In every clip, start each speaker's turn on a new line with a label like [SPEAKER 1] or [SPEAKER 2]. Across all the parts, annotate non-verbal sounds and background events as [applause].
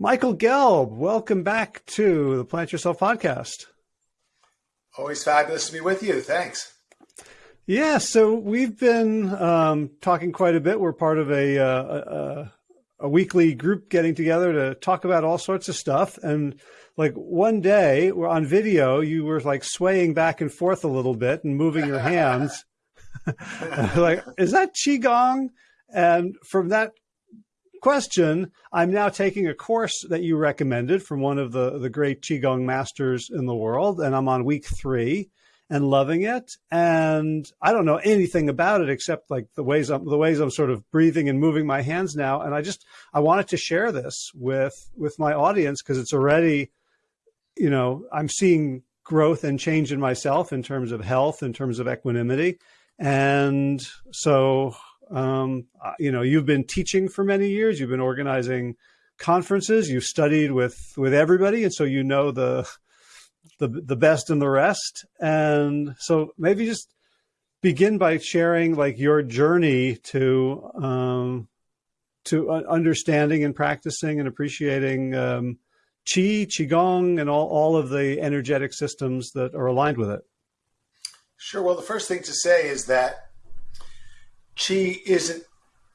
[SPEAKER 1] Michael Gelb, welcome back to the Plant Yourself podcast.
[SPEAKER 2] Always fabulous to be with you. Thanks.
[SPEAKER 1] Yeah, so we've been um, talking quite a bit. We're part of a, uh, a, a weekly group getting together to talk about all sorts of stuff. And like one day, we're on video, you were like swaying back and forth a little bit and moving your [laughs] hands. [laughs] like, is that qigong? And from that question, I'm now taking a course that you recommended from one of the the great qigong masters in the world, and I'm on week three and loving it. And I don't know anything about it except like the ways I'm the ways I'm sort of breathing and moving my hands now. And I just I wanted to share this with with my audience because it's already, you know, I'm seeing growth and change in myself in terms of health, in terms of equanimity. And so um, you know, you've been teaching for many years, you've been organizing conferences, you've studied with with everybody, and so you know the the the best and the rest. And so maybe just begin by sharing like your journey to um, to understanding and practicing and appreciating um, qi, qigong, and all all of the energetic systems that are aligned with it.
[SPEAKER 2] Sure. Well, the first thing to say is that qi isn't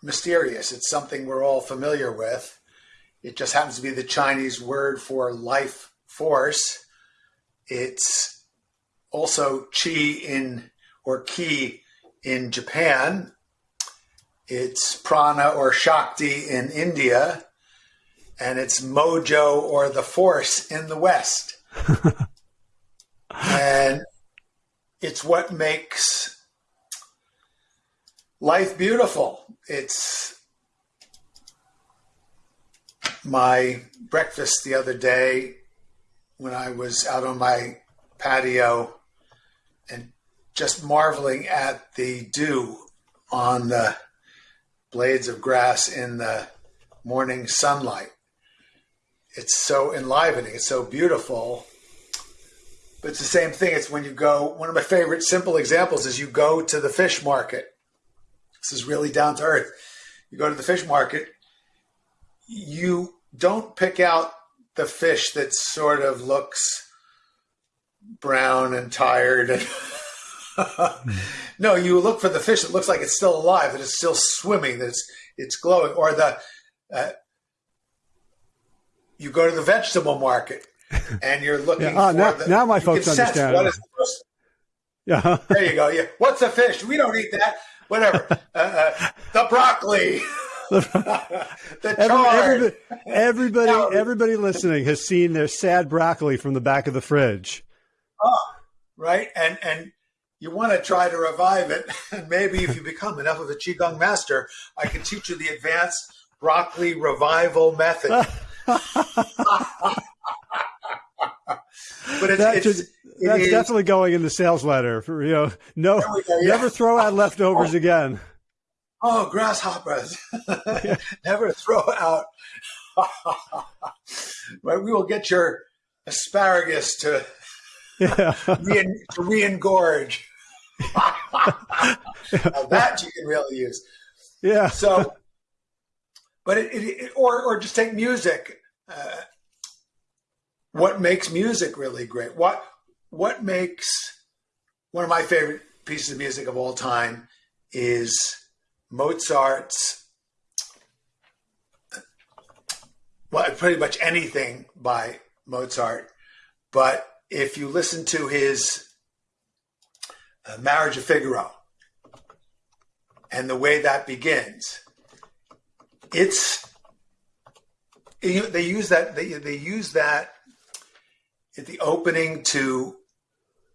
[SPEAKER 2] mysterious. It's something we're all familiar with. It just happens to be the Chinese word for life force. It's also chi in or ki in Japan. It's prana or shakti in India. And it's mojo or the force in the West. [laughs] and it's what makes life beautiful. It's my breakfast the other day when I was out on my patio and just marveling at the dew on the blades of grass in the morning sunlight. It's so enlivening. It's so beautiful. But it's the same thing. It's when you go, one of my favorite simple examples is you go to the fish market. This is really down to earth. You go to the fish market, you don't pick out the fish that sort of looks brown and tired and [laughs] no you look for the fish that looks like it's still alive that it's still swimming that it's it's glowing or the uh, you go to the vegetable market [laughs] and you're looking
[SPEAKER 1] yeah.
[SPEAKER 2] for
[SPEAKER 1] now,
[SPEAKER 2] the,
[SPEAKER 1] now my folks understand
[SPEAKER 2] what is the first, yeah [laughs] there you go yeah what's a fish we don't eat that whatever. [laughs] Uh, uh, the broccoli. [laughs]
[SPEAKER 1] The [laughs] Every, everybody, everybody, everybody listening has seen their sad broccoli from the back of the fridge.
[SPEAKER 2] Oh, right, and and you want to try to revive it, and maybe if you become enough of a qigong master, I can teach you the advanced broccoli revival method. but
[SPEAKER 1] it's, it's, that's definitely going in the sales letter. For, you know, no, go, yeah. never throw out leftovers oh. again
[SPEAKER 2] oh, grasshoppers, [laughs] [laughs] never throw out. [laughs] right, we will get your asparagus to yeah. re to re-engorge. that you can really use.
[SPEAKER 1] Yeah.
[SPEAKER 2] So, but it, it, or or just take music. Uh, what makes music really great? What what makes one of my favorite pieces of music of all time is Mozart's, well, pretty much anything by Mozart. But if you listen to his uh, Marriage of Figaro and the way that begins, it's they use that they, they use that at the opening to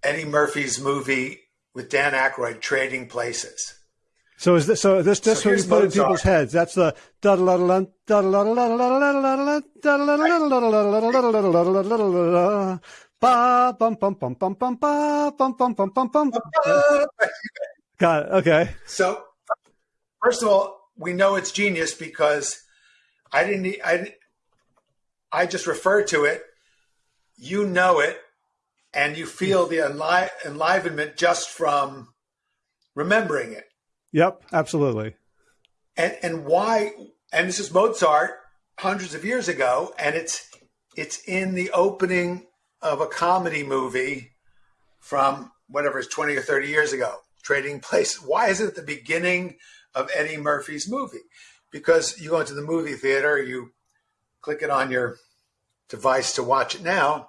[SPEAKER 2] Eddie Murphy's movie with Dan Aykroyd, Trading Places.
[SPEAKER 1] So is this so this this so what you put in people's heads? That's the Got it. Okay.
[SPEAKER 2] So first of all, we know it's genius because I didn't I I just refer to it. You know it, and you feel the enli- enlivenment just from remembering it.
[SPEAKER 1] Yep, absolutely.
[SPEAKER 2] And and why? And this is Mozart, hundreds of years ago, and it's it's in the opening of a comedy movie from whatever is 20 or 30 years ago, Trading Places. Why is it at the beginning of Eddie Murphy's movie? Because you go into the movie theater, you click it on your device to watch it now,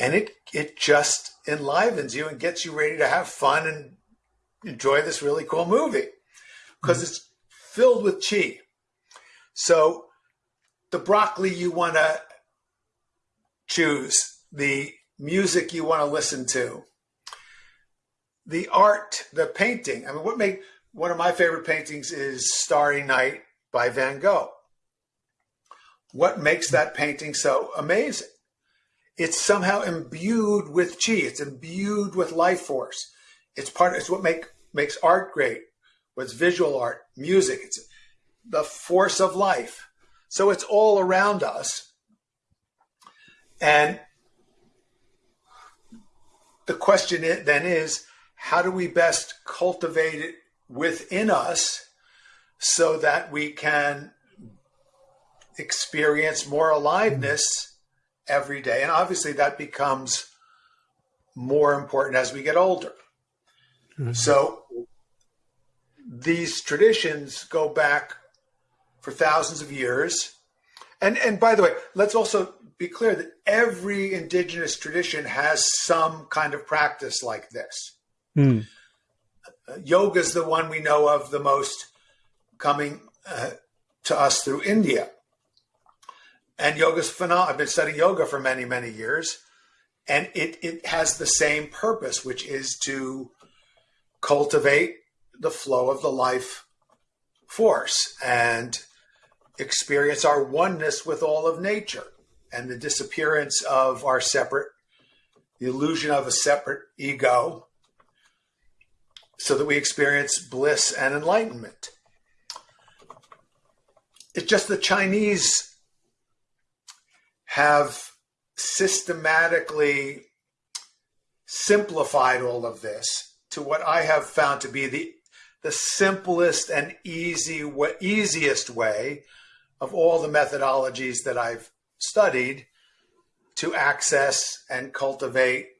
[SPEAKER 2] and it it just enlivens you and gets you ready to have fun and enjoy this really cool movie because mm-hmm. it's filled with chi. So the broccoli you want to choose, the music you want to listen to, the art, the painting. I mean, what make one of my favorite paintings is Starry Night by Van Gogh. What makes that painting so amazing? It's somehow imbued with chi. It's imbued with life force. It's part. It's what make makes art great. What's visual art, music. It's the force of life. So it's all around us. And the question then is how do we best cultivate it within us so that we can experience more aliveness every day? And obviously, that becomes more important as we get older. Mm-hmm. So, these traditions go back for thousands of years. And and by the way, let's also be clear that every indigenous tradition has some kind of practice like this. Mm. Uh, yoga is the one we know of the most coming uh, to us through India. And yoga's phenomenal. I've been studying yoga for many, many years. And it, it has the same purpose, which is to cultivate the flow of the life force and experience our oneness with all of nature and the disappearance of our separate, the illusion of a separate ego, so that we experience bliss and enlightenment. It's just the Chinese have systematically simplified all of this to what I have found to be the the simplest and easy easiest way of all the methodologies that I've studied to access and cultivate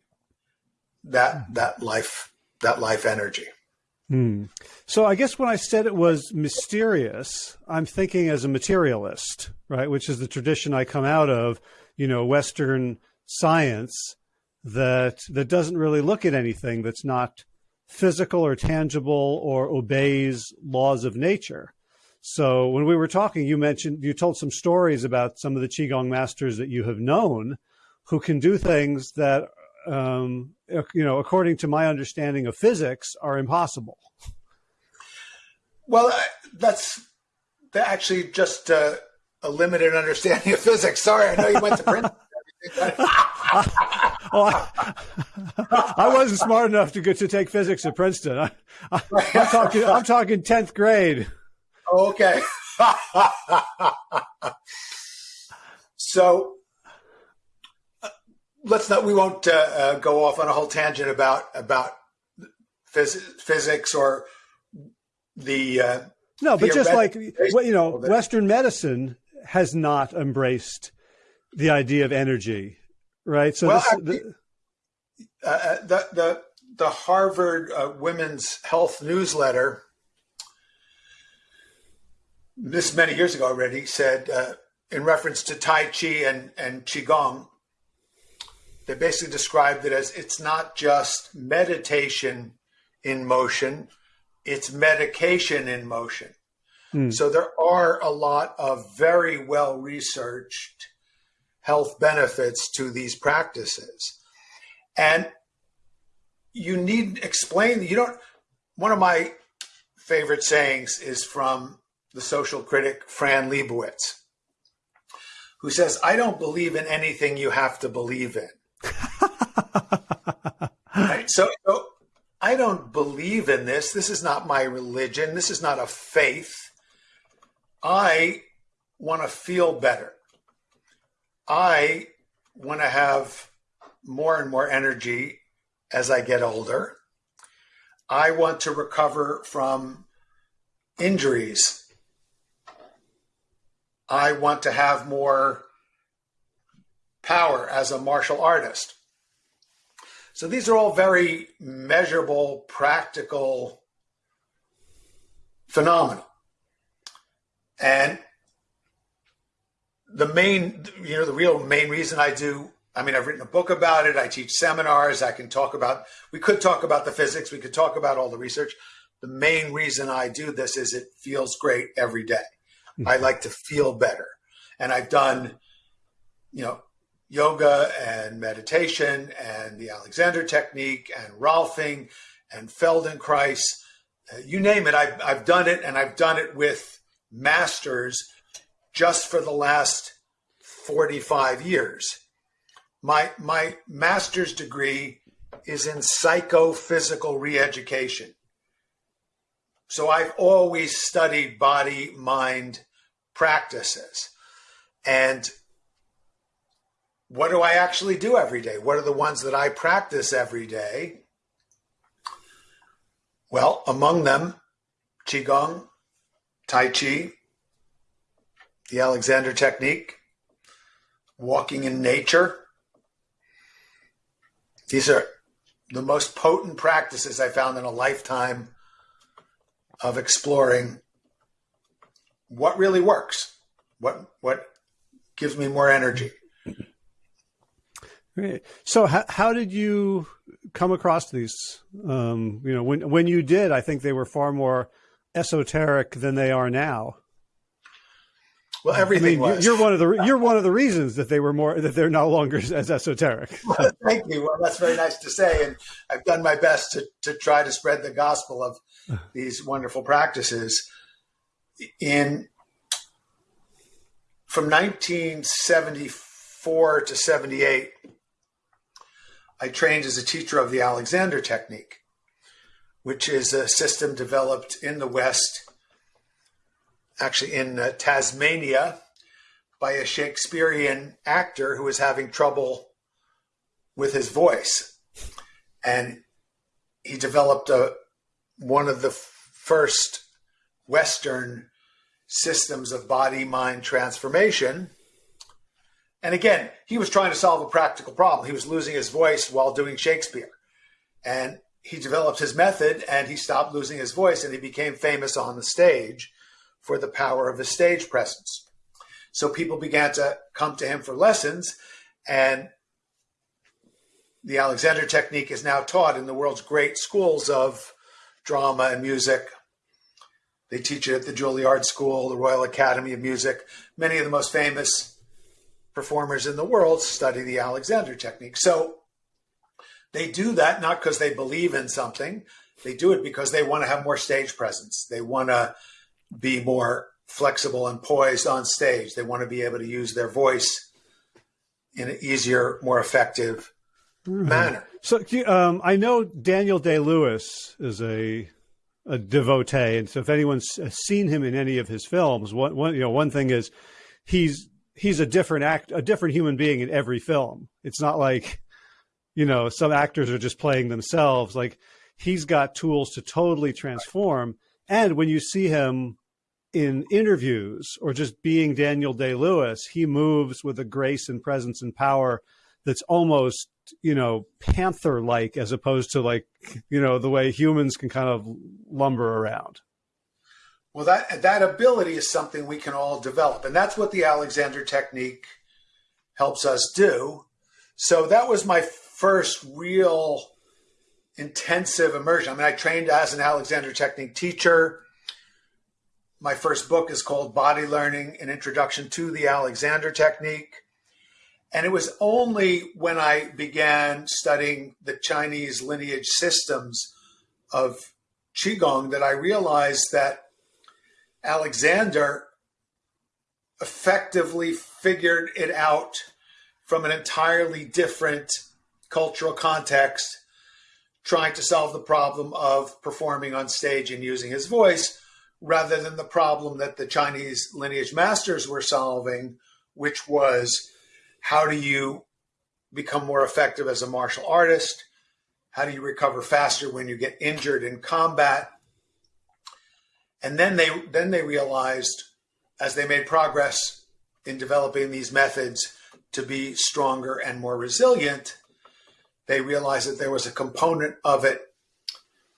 [SPEAKER 2] that that life that life energy.
[SPEAKER 1] Hmm. So I guess when I said it was mysterious, I'm thinking as a materialist, right? Which is the tradition I come out of, you know, Western science that that doesn't really look at anything that's not physical or tangible or obeys laws of nature. So when we were talking, you mentioned you told some stories about some of the qigong masters that you have known, who can do things that, um, you know, according to my understanding of physics, are impossible.
[SPEAKER 2] Well, that's actually just uh, a limited understanding of physics. Sorry, I know you went to Princeton. [laughs] [laughs]
[SPEAKER 1] well, I, I, wasn't smart enough to get to take physics at Princeton. I, am talking. I'm talking tenth grade.
[SPEAKER 2] Okay. [laughs] so let's not. We won't uh, uh, go off on a whole tangent about about phys- physics or the. Uh,
[SPEAKER 1] no, but just like you know, Western medicine has not embraced the idea of energy, right? So
[SPEAKER 2] well,
[SPEAKER 1] this,
[SPEAKER 2] the, uh, uh, the the the Harvard Women's Health newsletter this many years ago already said uh, in reference to Tai Chi and, and Qigong, they basically described it as it's not just meditation in motion, it's medication in motion. Mm. So there are a lot of very well researched health benefits to these practices. And you need explain, you don't, one of my favorite sayings is from the social critic Fran Lebowitz, who says, I don't believe in anything you have to believe in. Right? [laughs] so, so I don't believe in this. This is not my religion. This is not a faith. I want to feel better. I want to have more and more energy as I get older. I want to recover from injuries I want to have more power as a martial artist. So these are all very measurable, practical phenomena. And the main, you know, the real main reason I do, I mean, I've written a book about it. I teach seminars. I can talk about, we could talk about the physics. We could talk about all the research. The main reason I do this is it feels great every day. Mm-hmm. I like to feel better. And I've done, you know, yoga and meditation and the Alexander technique and Rolfing and Feldenkrais, uh, you name it. I've, I've done it and I've done it with masters just for the last 45 years. My, my master's degree is in psychophysical reeducation. So I've always studied body mind practices. And what do I actually do every day? What are the ones that I practice every day? Well, among them, Qigong, Tai Chi, the Alexander Technique, walking in nature. These are the most potent practices I found in a lifetime of exploring what really works, what what gives me more energy.
[SPEAKER 1] Great. So, how, how did you come across these? Um, you know, when when you did, I think they were far more esoteric than they are now.
[SPEAKER 2] Well, everything I
[SPEAKER 1] mean, You're one of the you're one of the reasons that they were more that they're no longer [laughs] as esoteric. [laughs]
[SPEAKER 2] Well, thank you. Well, that's very nice to say, and I've done my best to to try to spread the gospel of [sighs] these wonderful practices. In from 1974 to 78, I trained as a teacher of the Alexander Technique, which is a system developed in the West, actually in uh, Tasmania, by a Shakespearean actor who was having trouble with his voice. And he developed a, one of the first Western systems of body mind transformation and again, he was trying to solve a practical problem. He was losing his voice while doing Shakespeare. And he developed his method and he stopped losing his voice and he became famous on the stage for the power of his stage presence. So people began to come to him for lessons and the Alexander technique is now taught in the world's great schools of drama and music. They teach it at the Juilliard School, the Royal Academy of Music. Many of the most famous performers in the world study the Alexander technique. So they do that not because they believe in something, they do it because they want to have more stage presence. They want to be more flexible and poised on stage. They want to be able to use their voice in an easier, more effective mm-hmm. manner.
[SPEAKER 1] So um, I know Daniel Day Lewis is a a devotee, and so if anyone's seen him in any of his films, one, one you know one thing is he's he's a different act, a different human being in every film. It's not like, you know, some actors are just playing themselves. Like he's got tools to totally transform. And when you see him in interviews or just being Daniel Day Lewis, he moves with a grace and presence and power that's almost, you know, panther like as opposed to like, you know, the way humans can kind of lumber around.
[SPEAKER 2] Well, that that ability is something we can all develop, and that's what the Alexander technique helps us do. So that was my first real intensive immersion. I mean, I trained as an Alexander technique teacher. My first book is called Body Learning: An Introduction to the Alexander Technique. And it was only when I began studying the Chinese lineage systems of Qigong that I realized that Alexander effectively figured it out from an entirely different cultural context, trying to solve the problem of performing on stage and using his voice, rather than the problem that the Chinese lineage masters were solving, which was how do you become more effective as a martial artist? How do you recover faster when you get injured in combat? And then they then they realized as they made progress in developing these methods to be stronger and more resilient, they realized that there was a component of it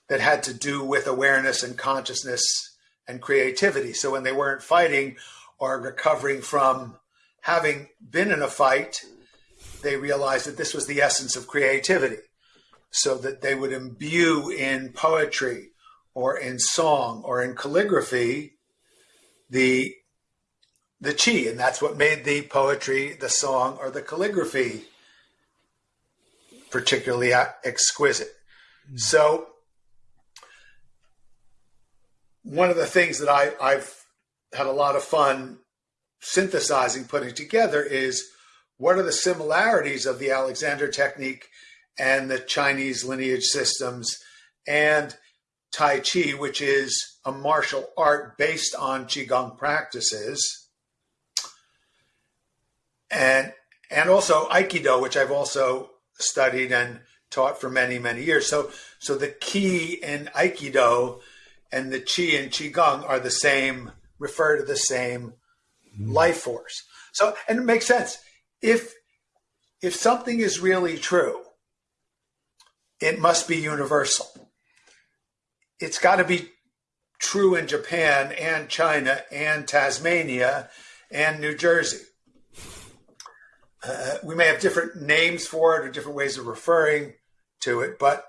[SPEAKER 2] that had to do with awareness and consciousness and creativity. So when they weren't fighting or recovering from having been in a fight, they realized that this was the essence of creativity. So that they would imbue in poetry or in song or in calligraphy the the chi, and that's what made the poetry, the song, or the calligraphy particularly exquisite. Mm. So one of the things that I, I've had a lot of fun synthesizing, putting together is what are the similarities of the Alexander technique and the Chinese lineage systems and Tai Chi, which is a martial art based on Qigong practices. And and also Aikido, which I've also studied and taught for many, many years. So so the Ki in Aikido and the Qi and Qigong are the same, refer to the same mm. life force. So, and it makes sense. If, if something is really true, it must be universal. It's got to be true in Japan and China and Tasmania and New Jersey. Uh, we may have different names for it or different ways of referring to it, but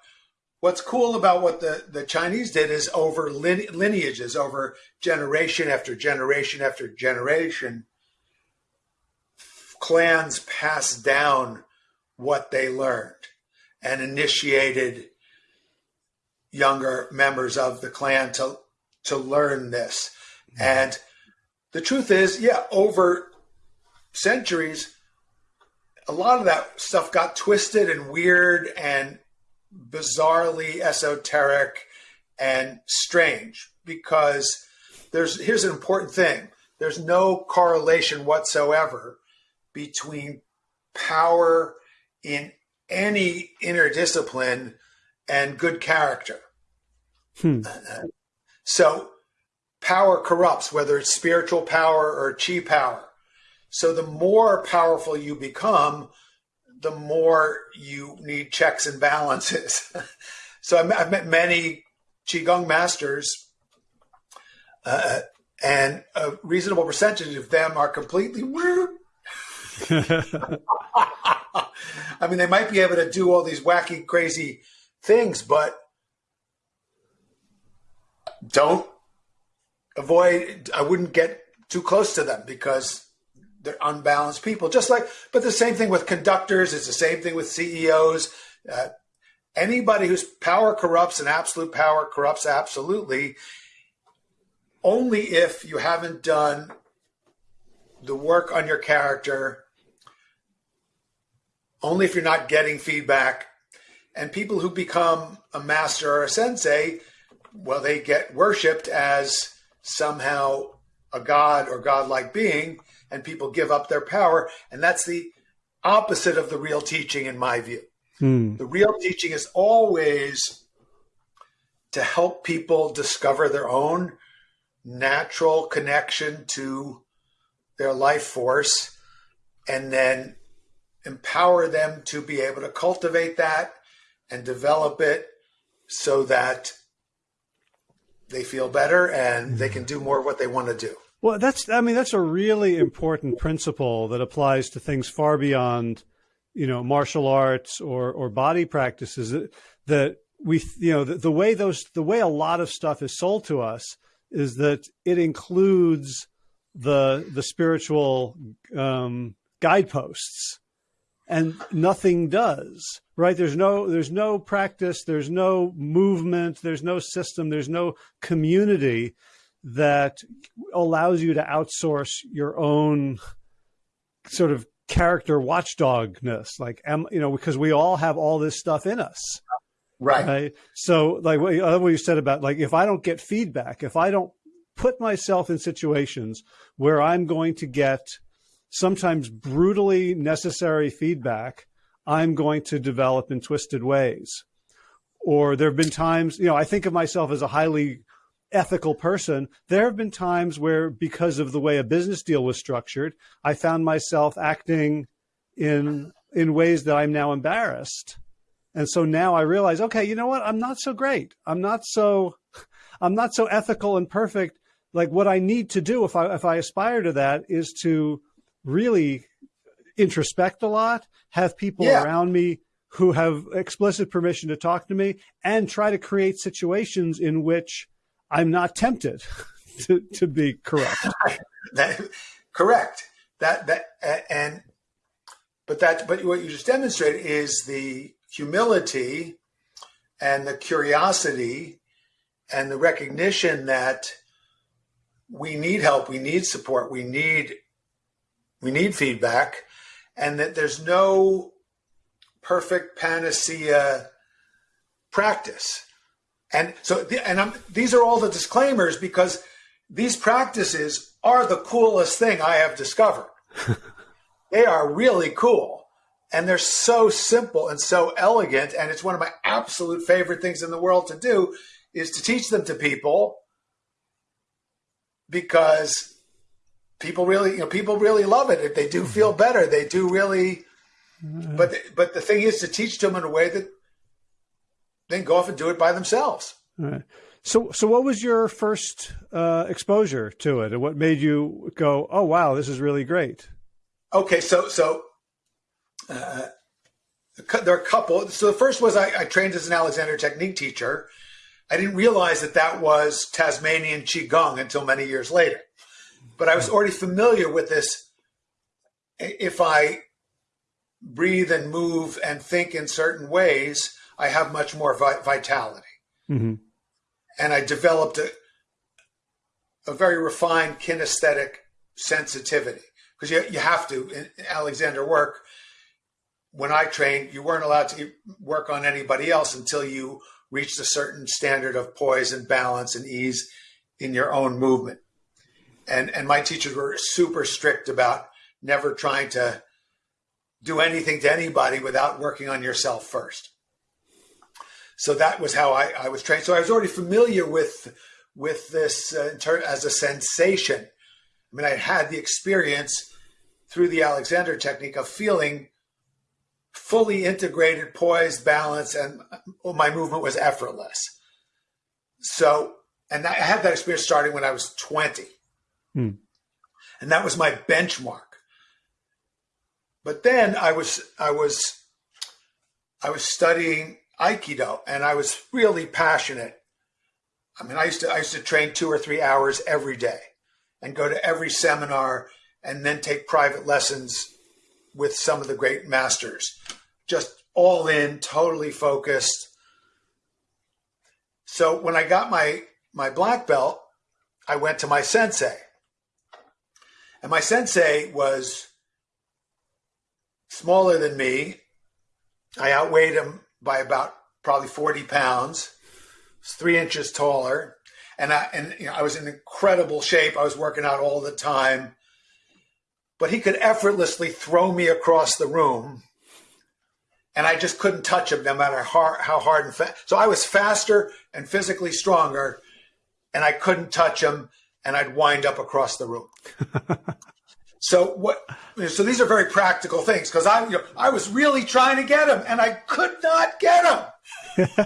[SPEAKER 2] what's cool about what the, the Chinese did is over lineages, over generation after generation after generation, clans passed down what they learned and initiated younger members of the clan to to learn this. Mm-hmm. And the truth is, yeah, over centuries, a lot of that stuff got twisted and weird and bizarrely esoteric and strange because there's here's an important thing there's no correlation whatsoever between power in any inner discipline and good character hmm. so power corrupts whether it's spiritual power or chi power so the more powerful you become the more you need checks and balances. [laughs] so I've met many Qigong masters, uh, and a reasonable percentage of them are completely [laughs] [laughs] I mean, they might be able to do all these wacky, crazy things, but don't avoid, I wouldn't get too close to them because they're unbalanced people. Just like, but the same thing with conductors. It's the same thing with CEOs. Uh, anybody whose power corrupts and absolute power corrupts absolutely. Only if you haven't done the work on your character. Only if you're not getting feedback. And people who become a master or a sensei, well, they get worshipped as somehow a god or godlike being and people give up their power. And that's the opposite of the real teaching, in my view. Hmm. The real teaching is always to help people discover their own natural connection to their life force and then empower them to be able to cultivate that and develop it so that they feel better and they can do more of what they want to do.
[SPEAKER 1] Well, that's I mean that's a really important principle that applies to things far beyond, you know, martial arts or or body practices. That, that we you know the, the way those the way a lot of stuff is sold to us is that it includes the the spiritual um, guideposts, and nothing does. Right? There's no there's no practice. There's no movement. There's no system. There's no community that allows you to outsource your own sort of character watchdogness like am you know because we all have all this stuff in us
[SPEAKER 2] right, right?
[SPEAKER 1] so like what, what you said about like if i don't get feedback if i don't put myself in situations where i'm going to get sometimes brutally necessary feedback i'm going to develop in twisted ways or there have been times you know i think of myself as a highly ethical person. There have been times where, because of the way a business deal was structured, I found myself acting in in ways that I'm now embarrassed. And so now I realize, okay, you know what? I'm not so great. I'm not so I'm not so ethical and perfect. Like what I need to do if I if I aspire to that is to really introspect a lot, have people yeah. around me who have explicit permission to talk to me, and try to create situations in which I'm not tempted [laughs] to, to be correct. [laughs]
[SPEAKER 2] that, correct. That that and but that but what you just demonstrated is the humility and the curiosity and the recognition that we need help, we need support, we need we need feedback, and that there's no perfect panacea practice. And so, and I'm, these are all the disclaimers because these practices are the coolest thing I have discovered. [laughs] they are really cool and they're so simple and so elegant. And it's one of my absolute favorite things in the world to do is to teach them to people because people really, you know, people really love it. If they do feel mm-hmm. better, they do really. Mm-hmm. But but the thing is to teach them in a way that they can go off and do it by themselves.
[SPEAKER 1] Right. So so what was your first uh, exposure to it, and what made you go, oh wow, this is really great?
[SPEAKER 2] Okay, so so. Uh, there are a couple. So the first was I, I trained as an Alexander technique teacher, I didn't realize that that was Tasmanian Qigong until many years later. But I was already familiar with this. If I breathe and move and think in certain ways, I have much more vitality. Mm-hmm. And I developed a, a very refined kinesthetic sensitivity because you, you have to. In Alexander work, when I trained, you weren't allowed to work on anybody else until you reached a certain standard of poise and balance and ease in your own movement. And and my teachers were super strict about never trying to do anything to anybody without working on yourself first. So that was how I, I was trained. So I was already familiar with with this uh, as a sensation. I mean, I had the experience through the Alexander technique of feeling fully integrated, poised, balanced, and my movement was effortless. So, and I had that experience starting when I was 20. Hmm. And that was my benchmark. But then I was, I was, I was studying Aikido and I was really passionate. I mean, I used to, I used to train two or three hours every day and go to every seminar and then take private lessons with some of the great masters, just all in, totally focused. So when I got my my black belt, I went to my sensei. And my sensei was smaller than me. I outweighed him by about probably 40 pounds. Three inches taller. And I and you know, I was in incredible shape. I was working out all the time but he could effortlessly throw me across the room and I just couldn't touch him no matter how, how hard and fast. So I was faster and physically stronger and I couldn't touch him and I'd wind up across the room. so what, so these are very practical things because I, you know, I was really trying to get him and I could not get him. [laughs]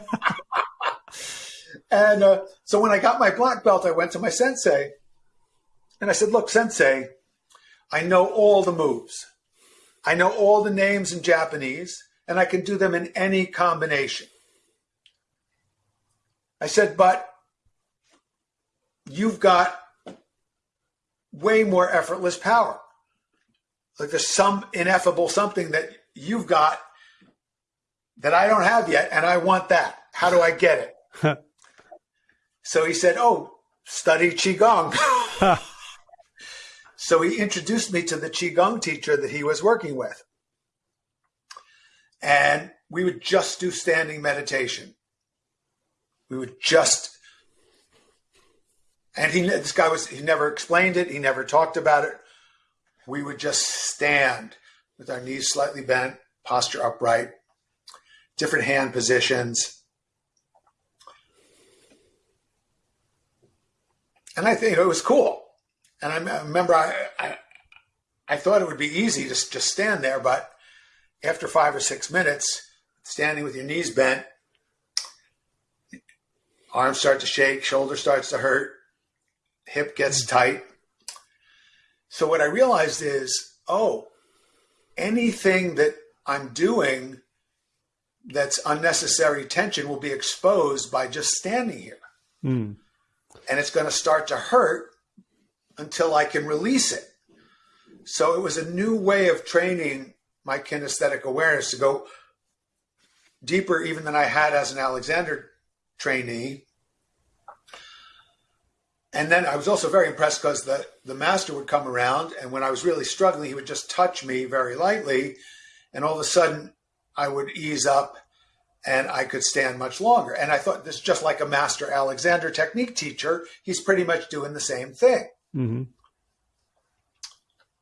[SPEAKER 2] and uh, so when I got my black belt, I went to my sensei and I said, look, sensei, I know all the moves. I know all the names in Japanese, and I can do them in any combination. I said, but you've got way more effortless power. Like there's some ineffable something that you've got that I don't have yet, and I want that. How do I get it? [laughs] so he said, Oh, study Qigong. [laughs] So he introduced me to the Qigong teacher that he was working with. And we would just do standing meditation. We would just, and he, this guy was, he never explained it. He never talked about it. We would just stand with our knees slightly bent, posture upright, different hand positions. and I think it was cool. And I, remember I, I, I thought it would be easy to just stand there, but after five or six minutes, standing with your knees bent, arms start to shake, shoulder starts to hurt, hip gets tight. So what I realized is, oh, anything that I'm doing that's unnecessary tension will be exposed by just standing here. Mm. And it's going to start to hurt until I can release it. So it was a new way of training my kinesthetic awareness to go deeper even than I had as an Alexander trainee. And then I was also very impressed because the, the master would come around, and when I was really struggling, he would just touch me very lightly, and all of a sudden I would ease up and I could stand much longer. And I thought this is just like a master Alexander technique teacher. He's pretty much doing the same thing. Mm-hmm.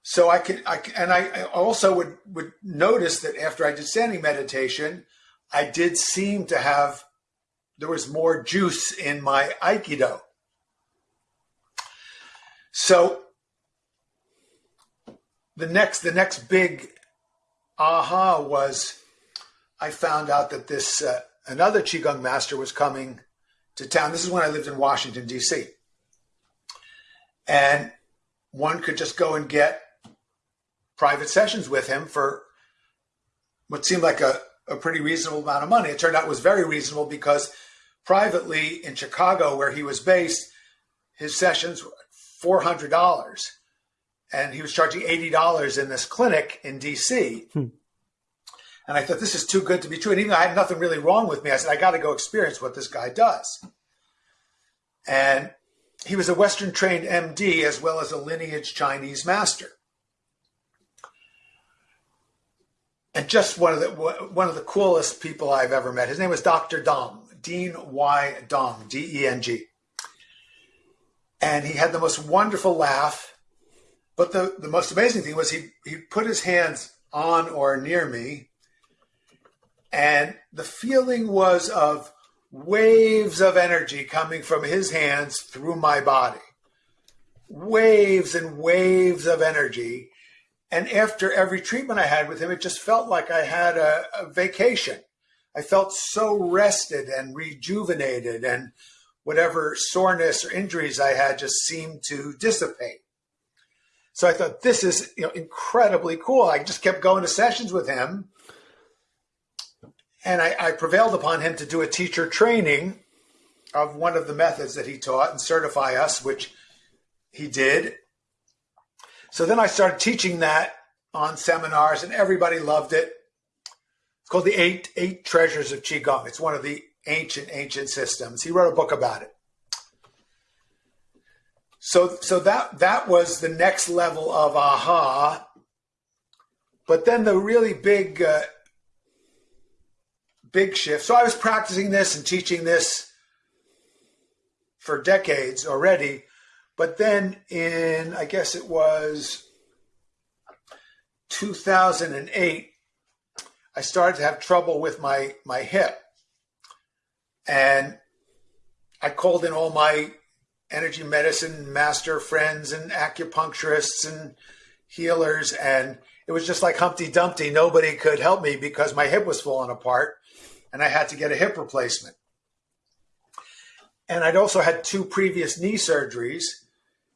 [SPEAKER 2] So I could, I, and I also would, would notice that after I did standing meditation, I did seem to have, there was more juice in my Aikido. So the next, the next big aha was I found out that this uh, another qigong master was coming to town. This is when I lived in Washington D.C. And one could just go and get private sessions with him for what seemed like a, a pretty reasonable amount of money. It turned out it was very reasonable because privately in Chicago, where he was based, his sessions $400. And he was charging $80 in this clinic in DC. Hmm. And I thought, this is too good to be true. And even though I had nothing really wrong with me, I said, I got to go experience what this guy does. And he was a Western trained MD as well as a lineage Chinese master. And just one of the one of the coolest people I've ever met. His name was Dr. Deng, Dean Y. Deng, D E N G. And he had the most wonderful laugh. But the, the most amazing thing was he, he put his hands on or near me and the feeling was of waves of energy coming from his hands through my body. Waves and waves of energy. And after every treatment I had with him, it just felt like I had a, a vacation. I felt so rested and rejuvenated, and whatever soreness or injuries I had just seemed to dissipate. So I thought this is you know incredibly cool. I just kept going to sessions with him and I, I prevailed upon him to do a teacher training of one of the methods that he taught and certify us, which he did. So then I started teaching that on seminars, and everybody loved it. It's called the Eight Eight Treasures of Qigong. It's one of the ancient ancient systems. He wrote a book about it. So so that that was the next level of aha. But then the really big uh, big shift. So I was practicing this and teaching this for decades already. But then in, I guess it was 2008, I started to have trouble with my, my hip. And I called in all my energy medicine master friends and acupuncturists and healers. And it was just like Humpty Dumpty. Nobody could help me because my hip was falling apart and I had to get a hip replacement. And I'd also had two previous knee surgeries.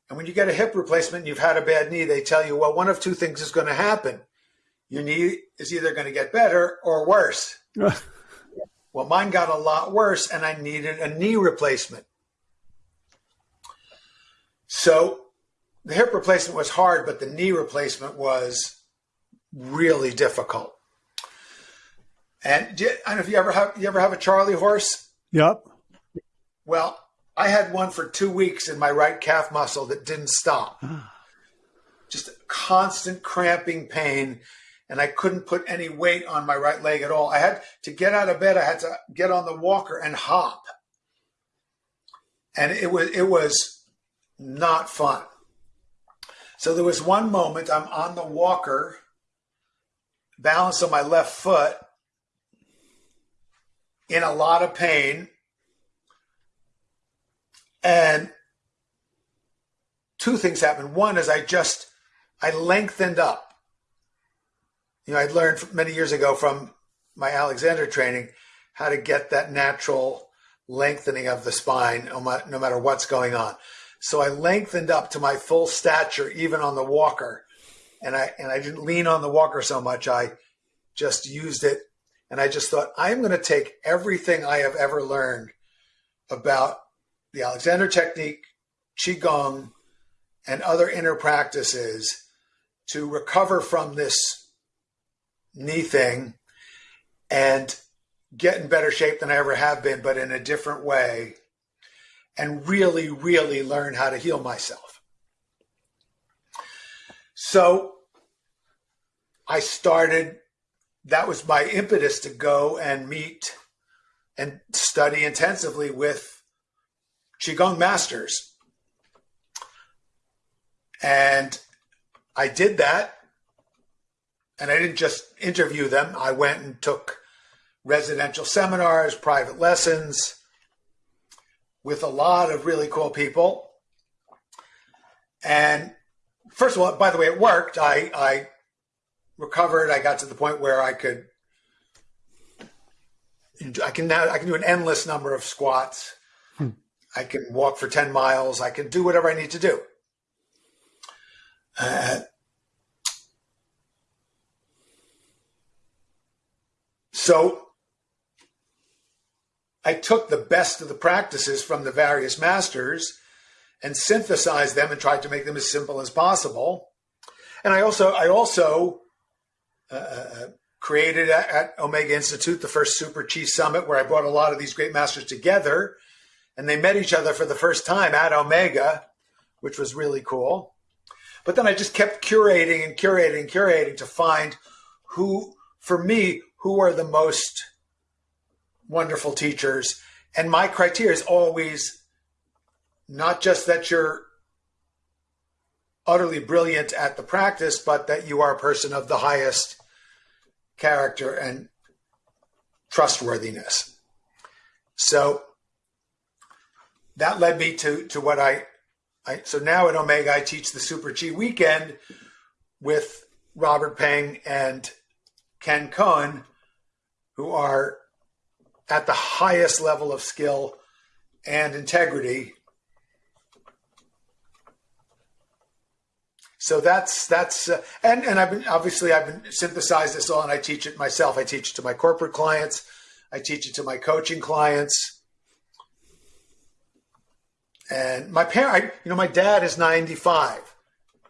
[SPEAKER 2] And when you get a hip replacement and you've had a bad knee, they tell you, well, one of two things is going to happen. Your knee is either going to get better or worse. [laughs] well, mine got a lot worse and I needed a knee replacement. So the hip replacement was hard, but the knee replacement was really difficult. And do, I don't know if you ever have you ever have a Charlie horse.
[SPEAKER 1] Yep.
[SPEAKER 2] Well, I had one for two weeks in my right calf muscle that didn't stop. Ah. Just constant cramping pain, and I couldn't put any weight on my right leg at all. I had to get out of bed. I had to get on the walker and hop, and it was it was not fun. So there was one moment I'm on the walker, balanced on my left foot, in a lot of pain. And two things happened. One is I just I lengthened up. You know, I'd learned many years ago from my Alexander training how to get that natural lengthening of the spine no matter what's going on. So I lengthened up to my full stature, even on the walker. And I, and I didn't lean on the walker so much. I just used it. And I just thought, I'm going to take everything I have ever learned about the Alexander technique, Qigong, and other inner practices to recover from this knee thing and get in better shape than I ever have been, but in a different way, and really, really learn how to heal myself. So I started, that was my impetus to go and meet and study intensively with Qigong masters. And I did that. And I didn't just interview them, I went and took residential seminars, private lessons with a lot of really cool people. And first of all, by the way, it worked. I, I recovered. I got to the point where I could, I can now, I can do an endless number of squats. Hmm. I can walk for 10 miles. I can do whatever I need to do. Uh, so I took the best of the practices from the various masters and synthesized them and tried to make them as simple as possible. And I also I also uh, uh created at, at, Omega Institute the first Super Chi Summit, where I brought a lot of these great masters together, and they met each other for the first time at Omega, which was really cool. But then I just kept curating and curating and curating to find who, for me, who are the most wonderful teachers. And my criteria is always not just that you're utterly brilliant at the practice, but that you are a person of the highest character and trustworthiness. So that led me to, to what I, I, so now at Omega, I teach the Super Chi weekend with Robert Peng and Ken Cohen, who are at the highest level of skill and integrity. So that's that's uh, and and I've been obviously I've been synthesized this all and I teach it myself. I teach it to my corporate clients. I teach it to my coaching clients. And my parent, you know, my dad is 95.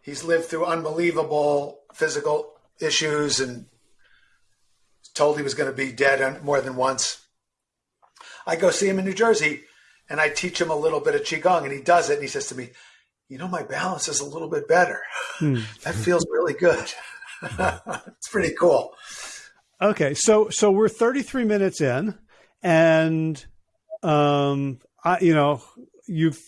[SPEAKER 2] He's lived through unbelievable physical issues and told he was going to be dead more than once. I go see him in New Jersey and I teach him a little bit of Qigong and he does it and he says to me, you know, my balance is a little bit better. Hmm. [laughs] That feels really good. [laughs] it's pretty cool.
[SPEAKER 1] Okay. So, so we're 33 minutes in and, um, I, you know, you've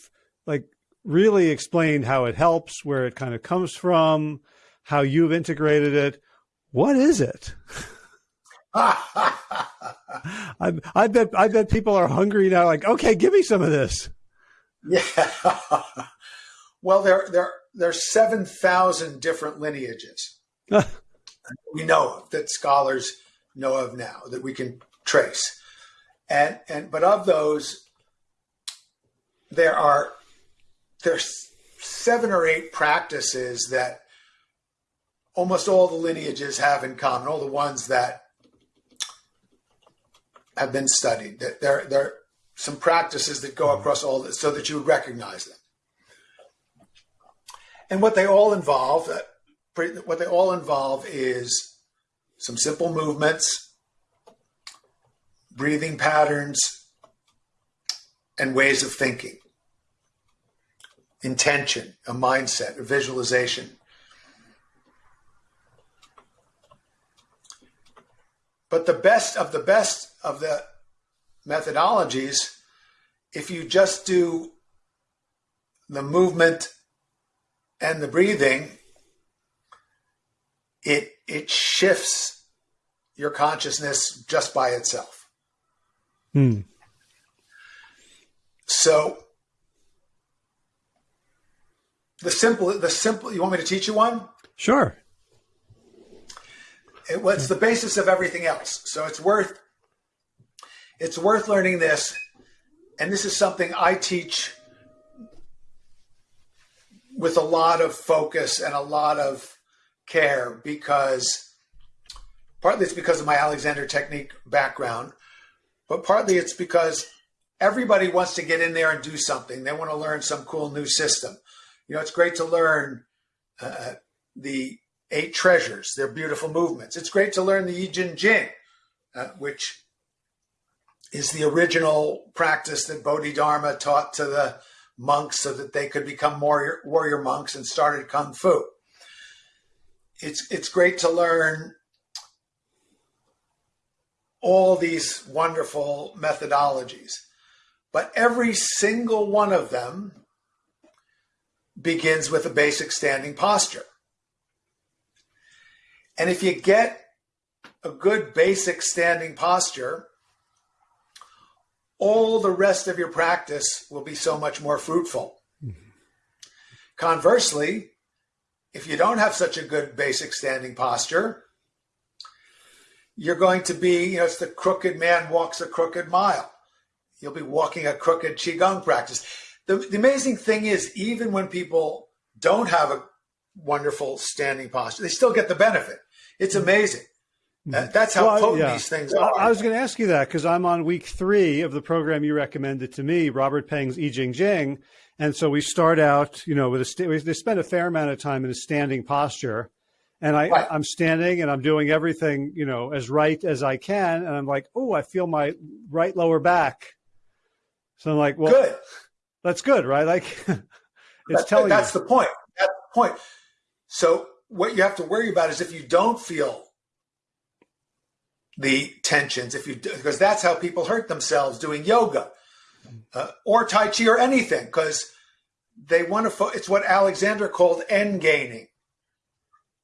[SPEAKER 1] like really explained how it helps, where it kind of comes from, how you've integrated it. What is it? [laughs] I, I bet I bet people are hungry now. Like, okay, give me some of this.
[SPEAKER 2] Yeah. [laughs] well, there there there's seven thousand different lineages [laughs] we know of that scholars know of now that we can trace, and and but of those, there are there's seven or eight practices that almost all the lineages have in common. All the ones that have been studied. There, there are some practices that go across all this so that you would recognize them. And what they all involve, uh, what they all involve is some simple movements, breathing patterns, and ways of thinking, intention, a mindset, a visualization. But the best of the best of the methodologies, if you just do the movement and the breathing, it it shifts your consciousness just by itself. Hmm. So the simple, the simple. You want me to teach you one?
[SPEAKER 1] Sure.
[SPEAKER 2] It, well, it's the basis of everything else. So it's worth it's worth learning this, and this is something I teach with a lot of focus and a lot of care because partly it's because of my Alexander technique background, but partly it's because everybody wants to get in there and do something. They want to learn some cool new system. You know, it's great to learn uh, the eight treasures, their beautiful movements. It's great to learn the Yi Jin Jing, uh, which is the original practice that Bodhidharma taught to the monks so that they could become warrior, warrior monks and started Kung Fu. It's, it's great to learn all these wonderful methodologies, but every single one of them begins with a basic standing posture. And if you get a good basic standing posture, all the rest of your practice will be so much more fruitful. Conversely, if you don't have such a good basic standing posture, you're going to be, you know, it's the crooked man walks a crooked mile. You'll be walking a crooked Qigong practice. The, the amazing thing is, even when people don't have a wonderful standing posture, they still get the benefit. It's mm-hmm. amazing. Mm-hmm. That's how well, potent yeah. these things are.
[SPEAKER 1] I was going to ask you that because I'm on week three of the program you recommended to me, Robert Peng's Yi Jin Jing. And so we start out, you know, with a, st- they spend a fair amount of time in a standing posture. And I, right. I'm standing and I'm doing everything, you know, as right as I can. And I'm like, oh, I feel my right lower back. So I'm like, well, good. that's good, right? Like [laughs] it's
[SPEAKER 2] that's,
[SPEAKER 1] telling
[SPEAKER 2] That's
[SPEAKER 1] you.
[SPEAKER 2] the point. That's the point. So what you have to worry about is if you don't feel the tensions if you because that's how people hurt themselves doing yoga uh, or tai chi or anything because they want to it's what alexander called end gaining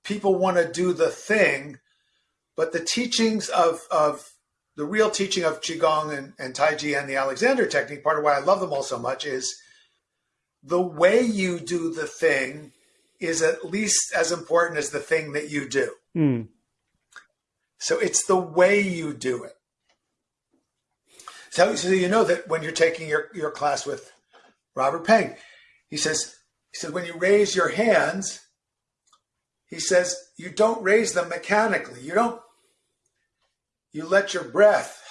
[SPEAKER 2] people want to do the thing but the teachings of of the real teaching of qigong and, and tai chi and the alexander technique part of why i love them all so much is the way you do the thing is at least as important as the thing that you do mm. So it's the way you do it. So, so you know that when you're taking your, your class with Robert Peng, he says, he said, when you raise your hands, he says, you don't raise them mechanically. You don't, you let your breath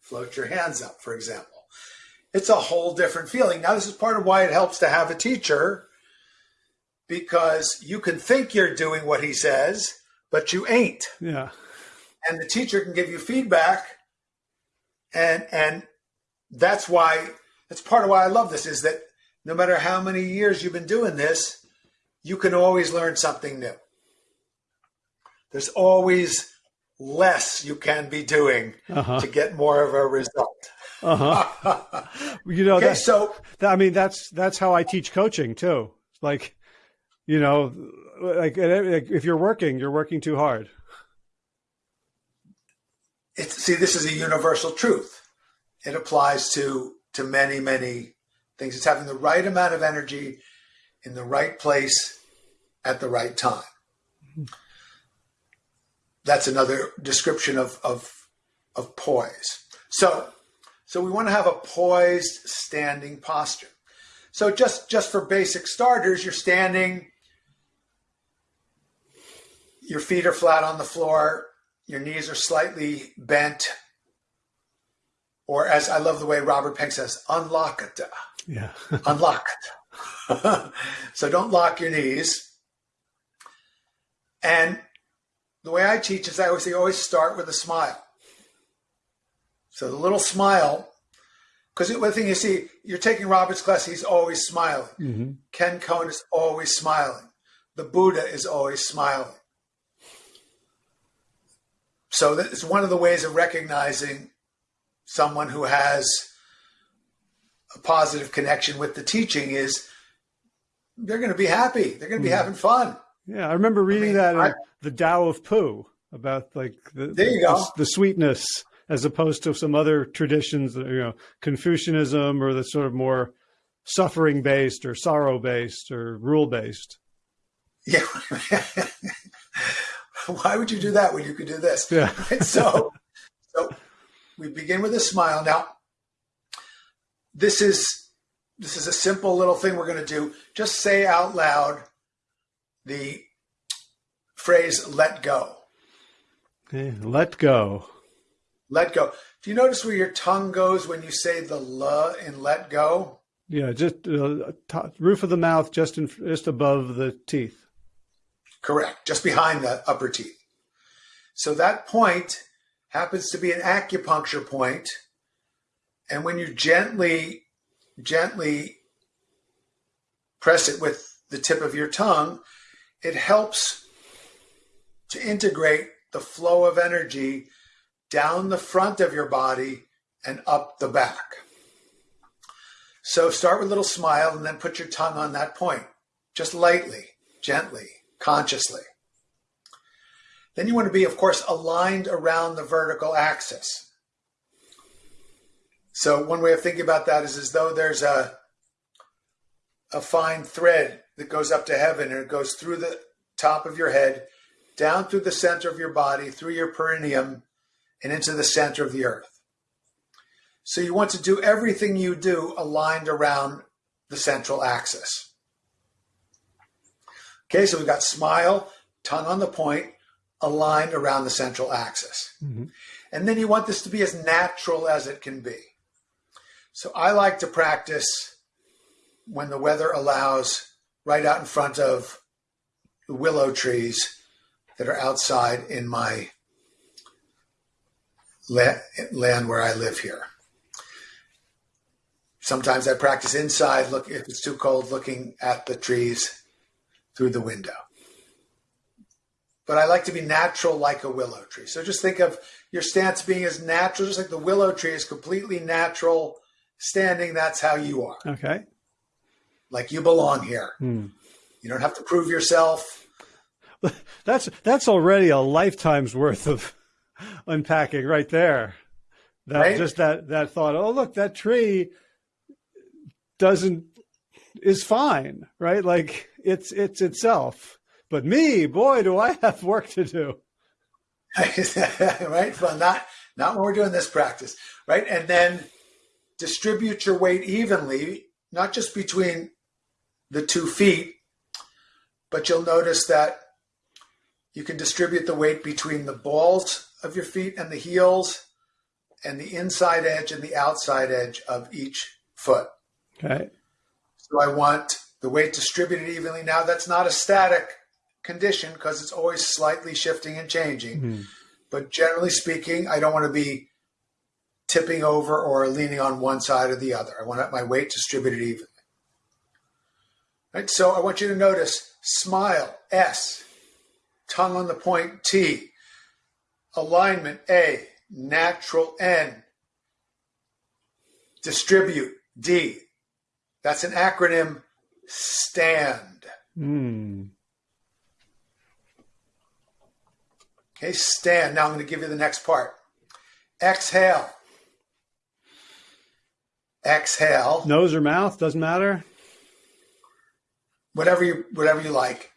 [SPEAKER 2] float your hands up, for example. It's a whole different feeling. Now, this is part of why it helps to have a teacher because you can think you're doing what he says, but you ain't.
[SPEAKER 1] Yeah.
[SPEAKER 2] And the teacher can give you feedback. And and that's why that's part of why I love this is that no matter how many years you've been doing this, you can always learn something new. There's always less you can be doing uh-huh. to get more of a result.
[SPEAKER 1] Uh-huh. [laughs] you know,
[SPEAKER 2] okay, that, so
[SPEAKER 1] that, I mean, that's that's how I teach coaching too. Like, you know, Uh, like if you're working, you're working too hard.
[SPEAKER 2] It's, see, this is a universal truth. It applies to to many, many things. It's having the right amount of energy in the right place at the right time. That's another description of of of poise. So, so we want to have a poised standing posture. So just just for basic starters, you're standing your feet are flat on the floor, your knees are slightly bent, or as I love the way Robert Peng says, unlock it.
[SPEAKER 1] Yeah. [laughs]
[SPEAKER 2] unlock it. [laughs] so don't lock your knees. And the way I teach is I always say always start with a smile. So the little smile, because one thing you see, you're taking Robert's class, he's always smiling. Mm-hmm. Ken Cohen is always smiling. The Buddha is always smiling. So it's one of the ways of recognizing someone who has a positive connection with the teaching is they're going to be happy. They're going to be yeah. having fun.
[SPEAKER 1] Yeah, I remember reading I mean, that uh, in the Tao of Pooh about like the,
[SPEAKER 2] there you
[SPEAKER 1] the,
[SPEAKER 2] go.
[SPEAKER 1] the sweetness as opposed to some other traditions, you know, Confucianism or the sort of more suffering based or sorrow based or rule based.
[SPEAKER 2] Yeah. [laughs] [laughs] Why would you do that when you could do this?
[SPEAKER 1] Yeah. [laughs]
[SPEAKER 2] so, so we begin with a smile. Now, this is this is a simple little thing we're going to do. Just say out loud the phrase "let go."
[SPEAKER 1] Okay, let go.
[SPEAKER 2] Let go. Do you notice where your tongue goes when you say the "l" in "let go"?
[SPEAKER 1] Yeah, just uh, roof of the mouth, just in, just above the teeth.
[SPEAKER 2] Correct, just behind the upper teeth. So that point happens to be an acupuncture point, and when you gently, gently press it with the tip of your tongue, it helps to integrate the flow of energy down the front of your body and up the back. So start with a little smile and then put your tongue on that point, just lightly, gently consciously. Then you want to be, of course, aligned around the vertical axis. So one way of thinking about that is as though there's a, a fine thread that goes up to heaven and it goes through the top of your head, down through the center of your body, through your perineum, and into the center of the earth. So you want to do everything you do aligned around the central axis. Okay, so we've got smile, tongue on the point, aligned around the central axis. Mm-hmm. And then you want this to be as natural as it can be. So I like to practice when the weather allows right out in front of the willow trees that are outside in my land where I live here. Sometimes I practice inside, look if it's too cold, looking at the trees through the window. But I like to be natural like a willow tree. So just think of your stance being as natural, just like the willow tree is completely natural standing. That's how you are.
[SPEAKER 1] Okay.
[SPEAKER 2] Like you belong here. Hmm. You don't have to prove yourself. [laughs]
[SPEAKER 1] That's that's already a lifetime's worth of [laughs] unpacking right there. That right? just that that thought, oh look, that tree doesn't is fine, right? Like it's it's itself. But me, boy, do I have work to do. [laughs]
[SPEAKER 2] right? Well, not not when we're doing this practice, right? And then distribute your weight evenly, not just between the two feet, but you'll notice that you can distribute the weight between the balls of your feet and the heels and the inside edge and the outside edge of each foot.
[SPEAKER 1] Okay.
[SPEAKER 2] So I want the weight distributed evenly. Now that's not a static condition because it's always slightly shifting and changing. Mm-hmm. But generally speaking, I don't want to be tipping over or leaning on one side or the other. I want my weight distributed evenly. Right? So I want you to notice smile, S, tongue on the point, T, alignment, A, natural, N, distribute, D, that's an acronym stand.
[SPEAKER 1] Mm.
[SPEAKER 2] Okay, stand. Now I'm going to give you the next part. Exhale. Exhale.
[SPEAKER 1] Nose or mouth doesn't matter.
[SPEAKER 2] Whatever you whatever you like.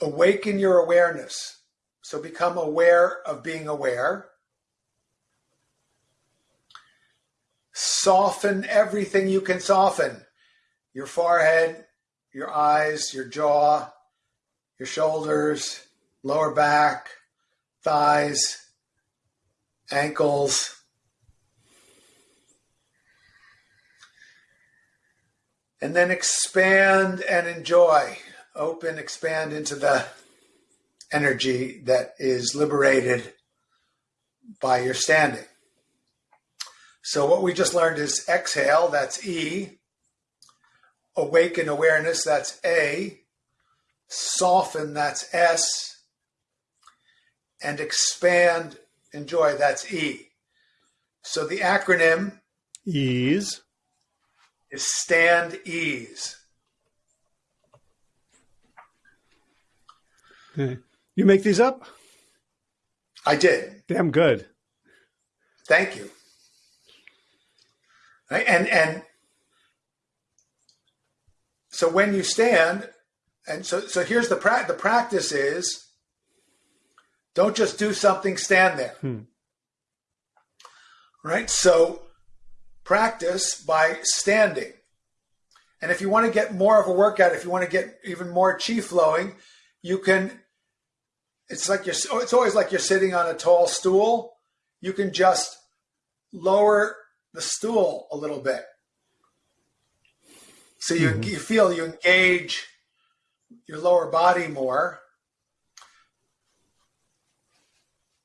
[SPEAKER 2] Awaken your awareness. So become aware of being aware. Soften everything you can soften your forehead, your eyes, your jaw, your shoulders, lower back, thighs, ankles. And then expand and enjoy. Open, expand into the energy that is liberated by your standing. So what we just learned is exhale, that's E. Awaken awareness, that's A. Soften, that's S. And expand, enjoy, that's E. So the acronym
[SPEAKER 1] ease
[SPEAKER 2] is stand ease.
[SPEAKER 1] You make these up?
[SPEAKER 2] I did.
[SPEAKER 1] Damn good.
[SPEAKER 2] Thank you. Right? And and so when you stand, and so so here's the pra- the practice is don't just do something, stand there.
[SPEAKER 1] Hmm.
[SPEAKER 2] Right? So practice by standing. And if you want to get more of a workout, if you want to get even more chi flowing, you can it's like you're it's always like you're sitting on a tall stool. You can just lower the stool a little bit. So you, mm-hmm. you feel you engage your lower body more.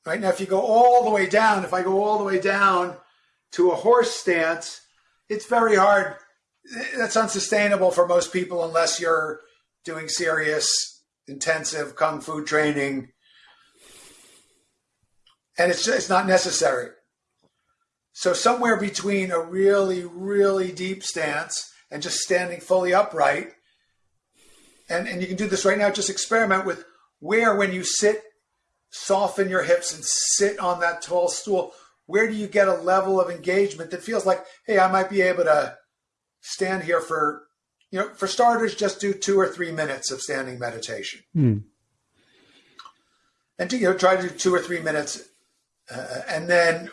[SPEAKER 2] Right now, if you go all the way down, if I go all the way down to a horse stance, it's very hard. That's unsustainable for most people unless you're doing serious, intensive kung fu training. And it's, it's not necessary. So, somewhere between a really, really deep stance and just standing fully upright, and, and you can do this right now, just experiment with where, when you sit soften your hips and sit on that tall stool, where do you get a level of engagement that feels like, hey, I might be able to stand here for, you know, for starters, just do two or three minutes of standing meditation.
[SPEAKER 1] Mm.
[SPEAKER 2] And to, you know, try to do two or three minutes. Uh, and then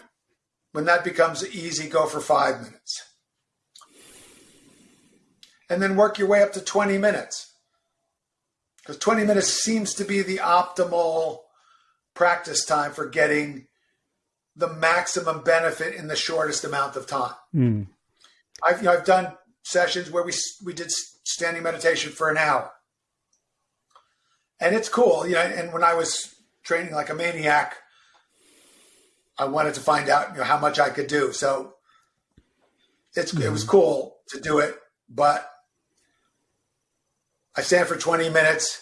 [SPEAKER 2] when that becomes easy, go for five minutes. And then work your way up to 20 minutes. Because 20 minutes seems to be the optimal practice time for getting the maximum benefit in the shortest amount of time.
[SPEAKER 1] Mm.
[SPEAKER 2] I've you know, I've done sessions where we we did standing meditation for an hour, and it's cool. You know, and when I was training like a maniac, I wanted to find out you know how much I could do. So it's mm. it was hmm. cool to do it, but I stand for twenty minutes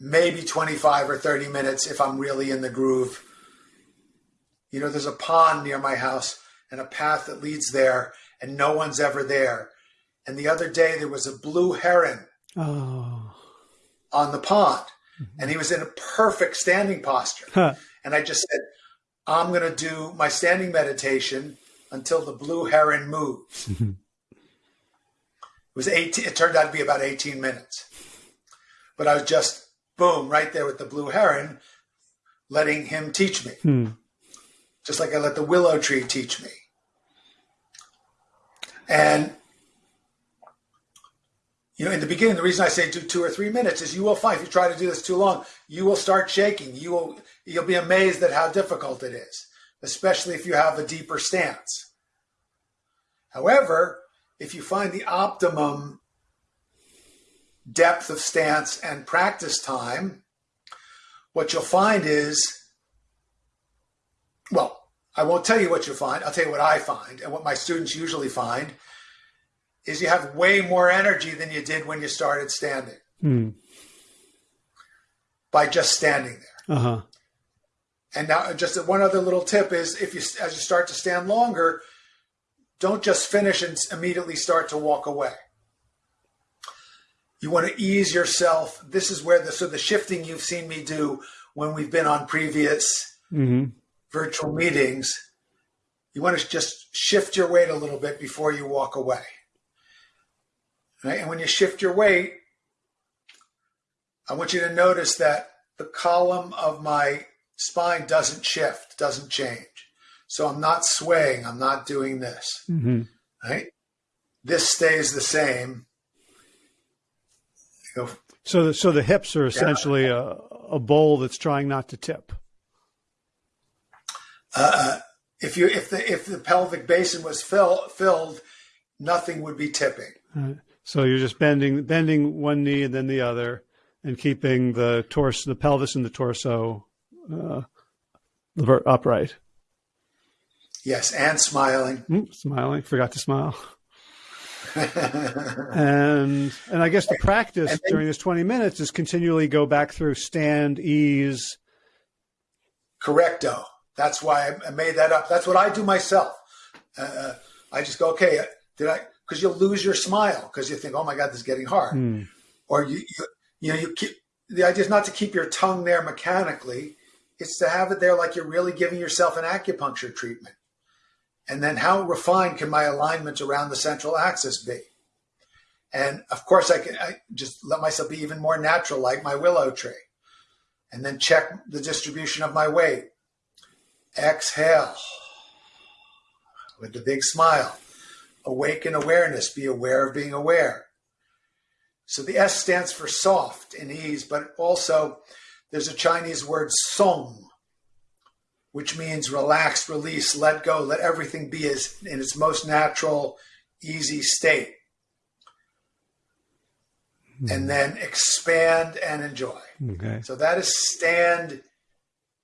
[SPEAKER 2] maybe 25 or 30 minutes if I'm really in the groove. You know, there's a pond near my house and a path that leads there, and no one's ever there. And the other day, there was a blue heron
[SPEAKER 1] oh.
[SPEAKER 2] on the pond, mm-hmm. and he was in a perfect standing posture.
[SPEAKER 1] Huh.
[SPEAKER 2] And I just said, I'm going to do my standing meditation until the blue heron moves. [laughs] It was 18, it turned out to be about 18 minutes. But I was just boom, right there with the blue heron, letting him teach me.
[SPEAKER 1] Hmm.
[SPEAKER 2] Just like I let the willow tree teach me. And you know, in the beginning, the reason I say do two or three minutes is you will find if you try to do this too long, you will start shaking. You will you'll be amazed at how difficult it is, especially if you have a deeper stance. However, if you find the optimum depth of stance and practice time, what you'll find is, well, I won't tell you what you'll find. I'll tell you what I find and what my students usually find is you have way more energy than you did when you started standing
[SPEAKER 1] hmm.
[SPEAKER 2] by just standing there.
[SPEAKER 1] Uh-huh.
[SPEAKER 2] And now, just one other little tip is if you, as you start to stand longer, don't just finish and immediately start to walk away. You want to ease yourself. This is where the so the shifting you've seen me do when we've been on previous
[SPEAKER 1] mm-hmm.
[SPEAKER 2] virtual meetings. You want to just shift your weight a little bit before you walk away. Right? And when you shift your weight, I want you to notice that the column of my spine doesn't shift, doesn't change. So I'm not swaying, I'm not doing this.
[SPEAKER 1] Mm-hmm.
[SPEAKER 2] Right? This stays the same
[SPEAKER 1] so, the, so the hips are essentially yeah. a, a bowl that's trying not to tip.
[SPEAKER 2] Uh, if you if the if the pelvic basin was fill, filled, nothing would be tipping.
[SPEAKER 1] Right. So you're just bending bending one knee and then the other, and keeping the torso, the pelvis, and the torso uh, upright.
[SPEAKER 2] Yes, and smiling.
[SPEAKER 1] Mm, smiling. Forgot to smile. [laughs] and and I guess the practice then, during this 20 minutes is continually go back through stand, ease.
[SPEAKER 2] Correcto. That's why I made that up. That's what I do myself. Uh, I just go, okay, did I? Because you'll lose your smile because you think, oh my God, this is getting hard.
[SPEAKER 1] Mm.
[SPEAKER 2] Or you, you, you know, you keep the idea is not to keep your tongue there mechanically. It's to have it there like you're really giving yourself an acupuncture treatment And then how refined can my alignment around the central axis be? And of course, I can I just let myself be even more natural, like my willow tree. And then check the distribution of my weight. Exhale with a big smile. Awaken awareness, be aware of being aware. So the S stands for soft and ease, but also there's a Chinese word song, which means relax, release, let go, let everything be as, in its most natural, easy state. Mm-hmm. And then expand and enjoy. Okay. So that is stand,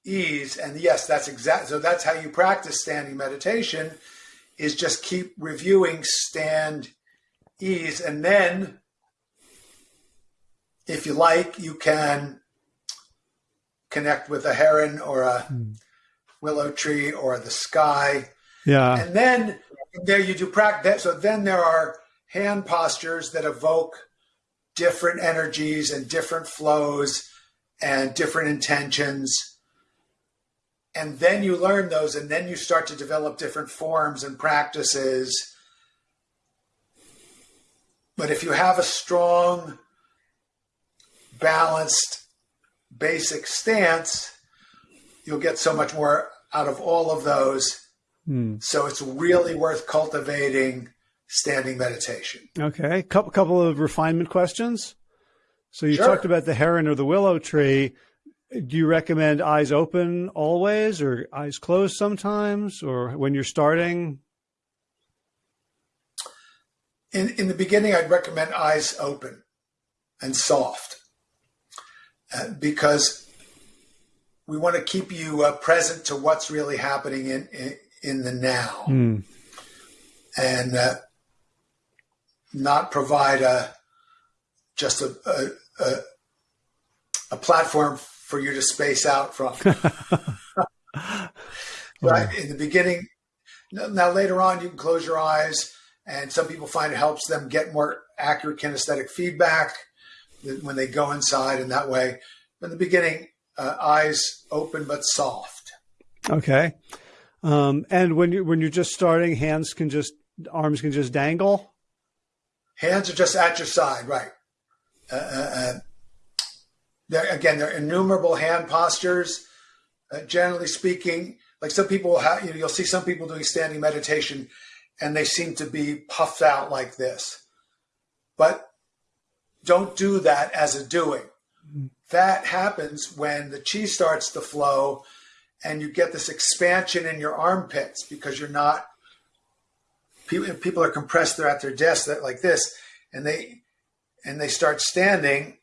[SPEAKER 2] ease, and yes, that's exact. So that's how you practice standing meditation is just keep reviewing stand, ease, and then if you like, you can connect with a heron or a hmm. willow tree or the sky.
[SPEAKER 1] Yeah.
[SPEAKER 2] And then there you do practice. So then there are hand postures that evoke different energies and different flows and different intentions and then you learn those and then you start to develop different forms and practices but if you have a strong balanced basic stance you'll get so much more out of all of those mm. so it's really worth cultivating standing meditation
[SPEAKER 1] okay couple couple of refinement questions so you sure. talked about the heron or the willow tree do you recommend eyes open always or eyes closed sometimes or when you're starting?
[SPEAKER 2] In, in the beginning, I'd recommend eyes open and soft because we want to keep you uh, present to what's really happening in, in, in the now mm. and uh, not provide a just a, a, a, a platform for you to space out from. [laughs] right in the beginning. Now later on, you can close your eyes, and some people find it helps them get more accurate kinesthetic feedback when they go inside, in that way. in the beginning, uh, eyes open but soft.
[SPEAKER 1] Okay. Um, and when you when you're just starting, hands can just arms can just dangle.
[SPEAKER 2] Hands are just at your side, right? Uh, uh, uh there, again, there are innumerable hand postures. Uh, generally speaking, like some people will have, you know, you'll see some people doing standing meditation and they seem to be puffed out like this. But don't do that as a doing. That happens when the chi starts to flow and you get this expansion in your armpits because you're not, people, people are compressed, they're at their desk like this, and they, and they start standing.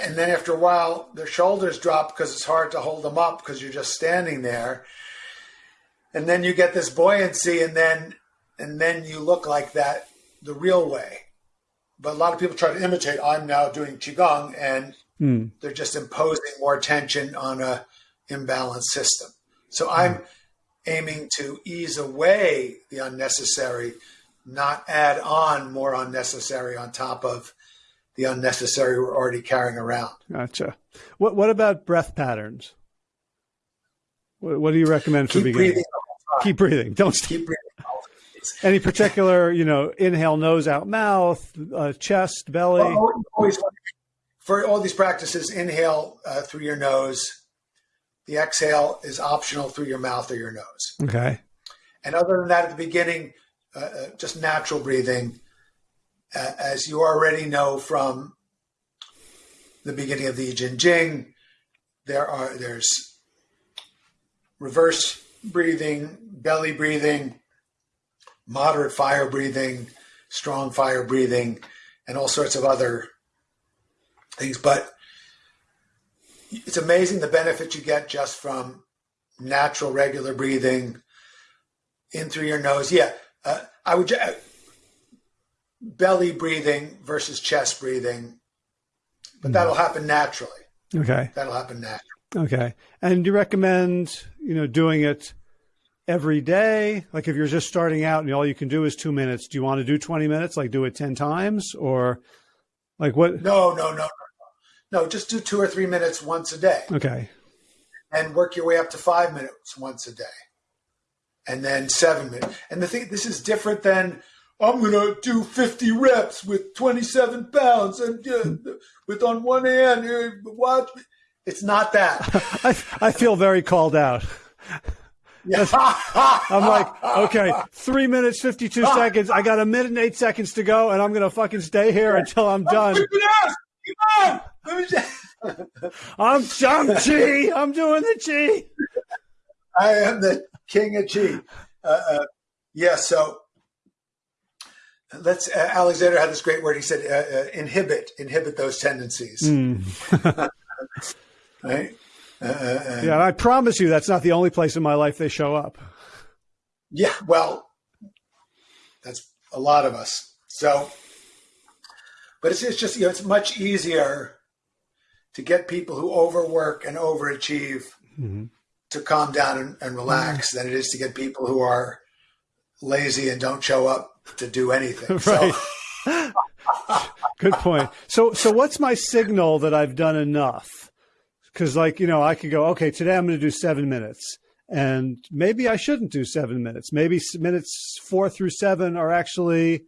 [SPEAKER 2] And then after a while their shoulders drop because it's hard to hold them up because you're just standing there. And then you get this buoyancy and then and then you look like that the real way but a lot of people try to imitate i'm now doing qigong and mm. they're just imposing more tension on a imbalanced system so mm. i'm aiming to ease away the unnecessary not add on more unnecessary on top of the unnecessary we're already carrying around.
[SPEAKER 1] Gotcha. What What about breath patterns? What, what do you recommend for
[SPEAKER 2] Keep
[SPEAKER 1] beginners?
[SPEAKER 2] Breathing
[SPEAKER 1] Keep breathing. Don't stop.
[SPEAKER 2] Keep breathing. [laughs]
[SPEAKER 1] Any particular, you know, inhale, nose out, mouth, uh, chest, belly? Well,
[SPEAKER 2] always, for all these practices, inhale uh, through your nose. The exhale is optional through your mouth or your nose.
[SPEAKER 1] Okay.
[SPEAKER 2] And other than that, at the beginning, uh, uh just natural breathing as you already know from the beginning of the Yi Jin Jing, there are there's reverse breathing, belly breathing, moderate fire breathing, strong fire breathing, and all sorts of other things. But it's amazing the benefit you get just from natural, regular breathing in through your nose. Yeah, uh, I would belly breathing versus chest breathing, but mm. that'll happen naturally.
[SPEAKER 1] Okay.
[SPEAKER 2] That'll happen naturally.
[SPEAKER 1] Okay. And do you recommend, you know, doing it every day? Like if you're just starting out and all you can do is two minutes, do you want to do 20 minutes? Like do it 10 times or like what?
[SPEAKER 2] No, no, no, no. No, just do two or three minutes once a day.
[SPEAKER 1] Okay.
[SPEAKER 2] And work your way up to five minutes once a day. and then seven minutes. And the thing, this is different than I'm going to do 50 reps with 27 pounds and uh, with on one hand, uh, watch. It's not that. [laughs]
[SPEAKER 1] I, I feel very called out. Yeah. [laughs] I'm like, okay, three minutes, 52 [laughs] seconds. I got a minute and eight seconds to go, and I'm going to fucking stay here until I'm done. Come on. [laughs] I'm Shang-Chi. I'm doing the Chi.
[SPEAKER 2] I am the king of Chi. Uh, uh, yeah, so let's, uh, Alexander had this great word. He said, uh, uh, inhibit, inhibit those tendencies. Mm.
[SPEAKER 1] right? Uh, uh, yeah, I promise you that's not the only place in my life they show up.
[SPEAKER 2] Yeah, well, that's a lot of us. So, but it's, it's just, you know, it's much easier to get people who overwork and overachieve mm-hmm. to calm down and, and relax mm-hmm. than it is to get people who are lazy and don't show up to do anything. [laughs] right.
[SPEAKER 1] So. [laughs] Good point. So, so what's my signal that I've done enough? Because, like, you know, I could go, okay, today I'm going to do seven minutes. And maybe I shouldn't do seven minutes. Maybe minutes four through seven are actually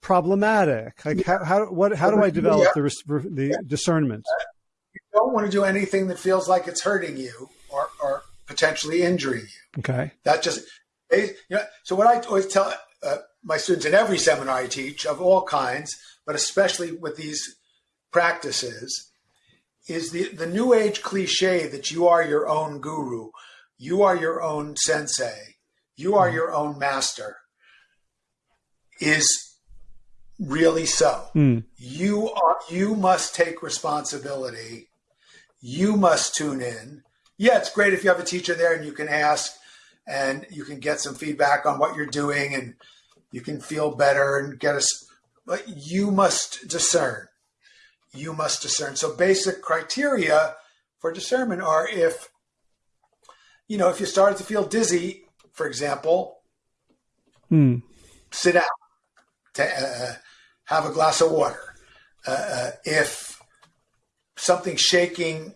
[SPEAKER 1] problematic. Like, how, how, what, how do I develop yeah. the, the yeah. discernment?
[SPEAKER 2] You don't want to do anything that feels like it's hurting you or, or potentially injuring you.
[SPEAKER 1] Okay.
[SPEAKER 2] That just, you know, so what I always tell uh, my students in every seminar I teach of all kinds, but especially with these practices, is the, the new age cliche that you are your own guru, you are your own sensei, you are your own master is really so. Mm. You are you must take responsibility. You must tune in. Yeah, it's great if you have a teacher there and you can ask and you can get some feedback on what you're doing and you can feel better and get us but you must discern you must discern. So basic criteria for discernment are if, you know, if you started to feel dizzy, for example, hmm. sit down, to, uh, have a glass of water. Uh, uh, if something's shaking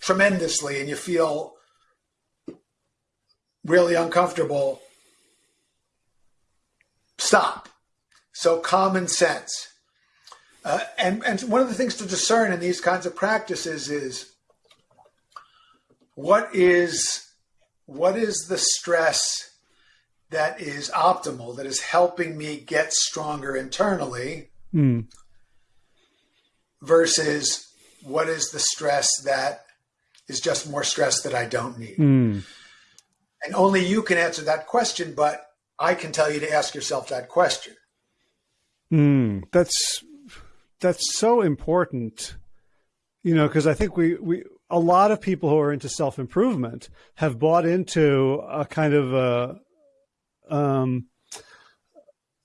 [SPEAKER 2] tremendously and you feel really uncomfortable, stop. So common sense. Uh, and, and one of the things to discern in these kinds of practices is what is what is the stress that is optimal, that is helping me get stronger internally, mm. versus what is the stress that is just more stress that I don't need. Mm. And only you can answer that question, but I can tell you to ask yourself that question.
[SPEAKER 1] Mm, that's that's so important, you know, because I think we, we, a lot of people who are into self improvement have bought into a kind of a, um,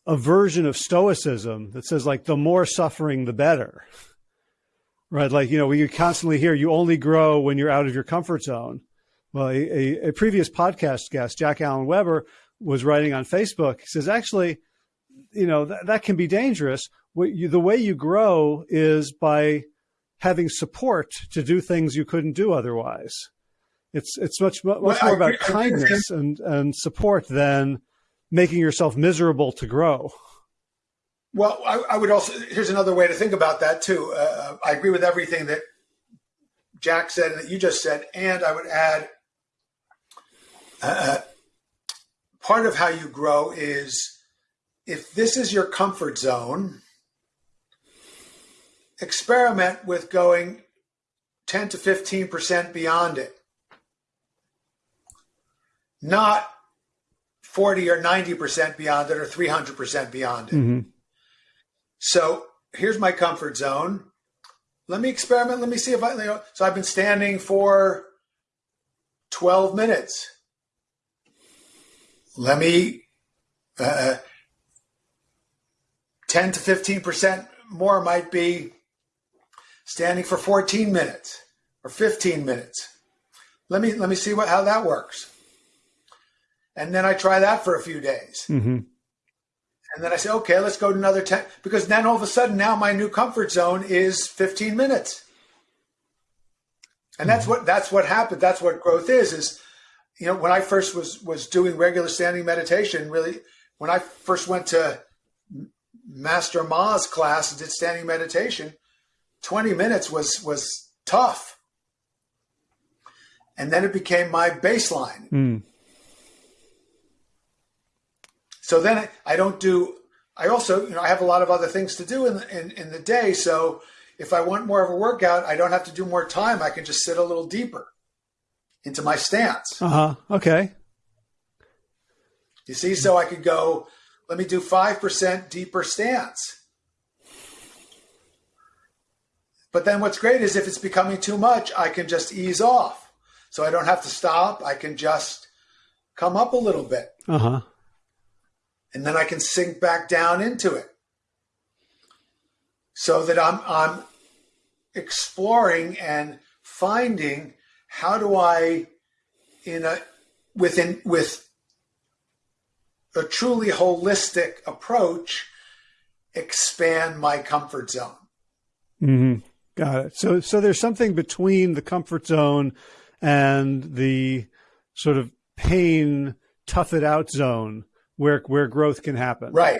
[SPEAKER 1] a version of stoicism that says like the more suffering, the better. Right. Like, you know, we constantly hear you only grow when you're out of your comfort zone. Well, a, a, a previous podcast guest, Jack allen Weber, was writing on Facebook. He says, actually, you know, th that can be dangerous you, the way you grow is by having support to do things you couldn't do otherwise. It's it's much much well, more about kindness and and support than making yourself miserable to grow.
[SPEAKER 2] Well, I, I would also here's another way to think about that too. Uh, I agree with everything that Jack said and that you just said, and I would add. Uh, part of how you grow is if this is your comfort zone, experiment with going 10 to 15% beyond it. Not 40 or 90% beyond it or 300% beyond it. Mm-hmm. So here's my comfort zone. Let me experiment. Let me see if I, you know, so I've been standing for 12 minutes. Let me, uh, 10 to 15% more might be standing for 14 minutes or 15 minutes. Let me let me see what how that works. And then I try that for a few days. Mm-hmm. And then I say, okay, let's go to another 10 because then all of a sudden now my new comfort zone is 15 minutes. And that's mm-hmm. what that's what happened. That's what growth is is you know, when I first was was doing regular standing meditation, really, when I first went to Master Ma's class and did standing meditation, 20 minutes was was tough. And then it became my baseline.
[SPEAKER 1] Mm.
[SPEAKER 2] So then I, I, don't do I also, you know, I have a lot of other things to do in, in in the day, so if I want more of a workout, I don't have to do more time. I can just sit a little deeper into my stance.
[SPEAKER 1] Uh huh. Okay.
[SPEAKER 2] You see, so I could go, let me do 5% deeper stance. But then what's great is if it's becoming too much, I can just ease off. So I don't have to stop. I can just come up a little bit.
[SPEAKER 1] Uh huh.
[SPEAKER 2] And then I can sink back down into it. So that I'm I'm exploring and finding how do I in a within with a truly holistic approach expand my comfort zone.
[SPEAKER 1] Mm-hmm. Got it. So so there's something between the comfort zone and the sort of pain tough it out zone where where growth can happen.
[SPEAKER 2] Right.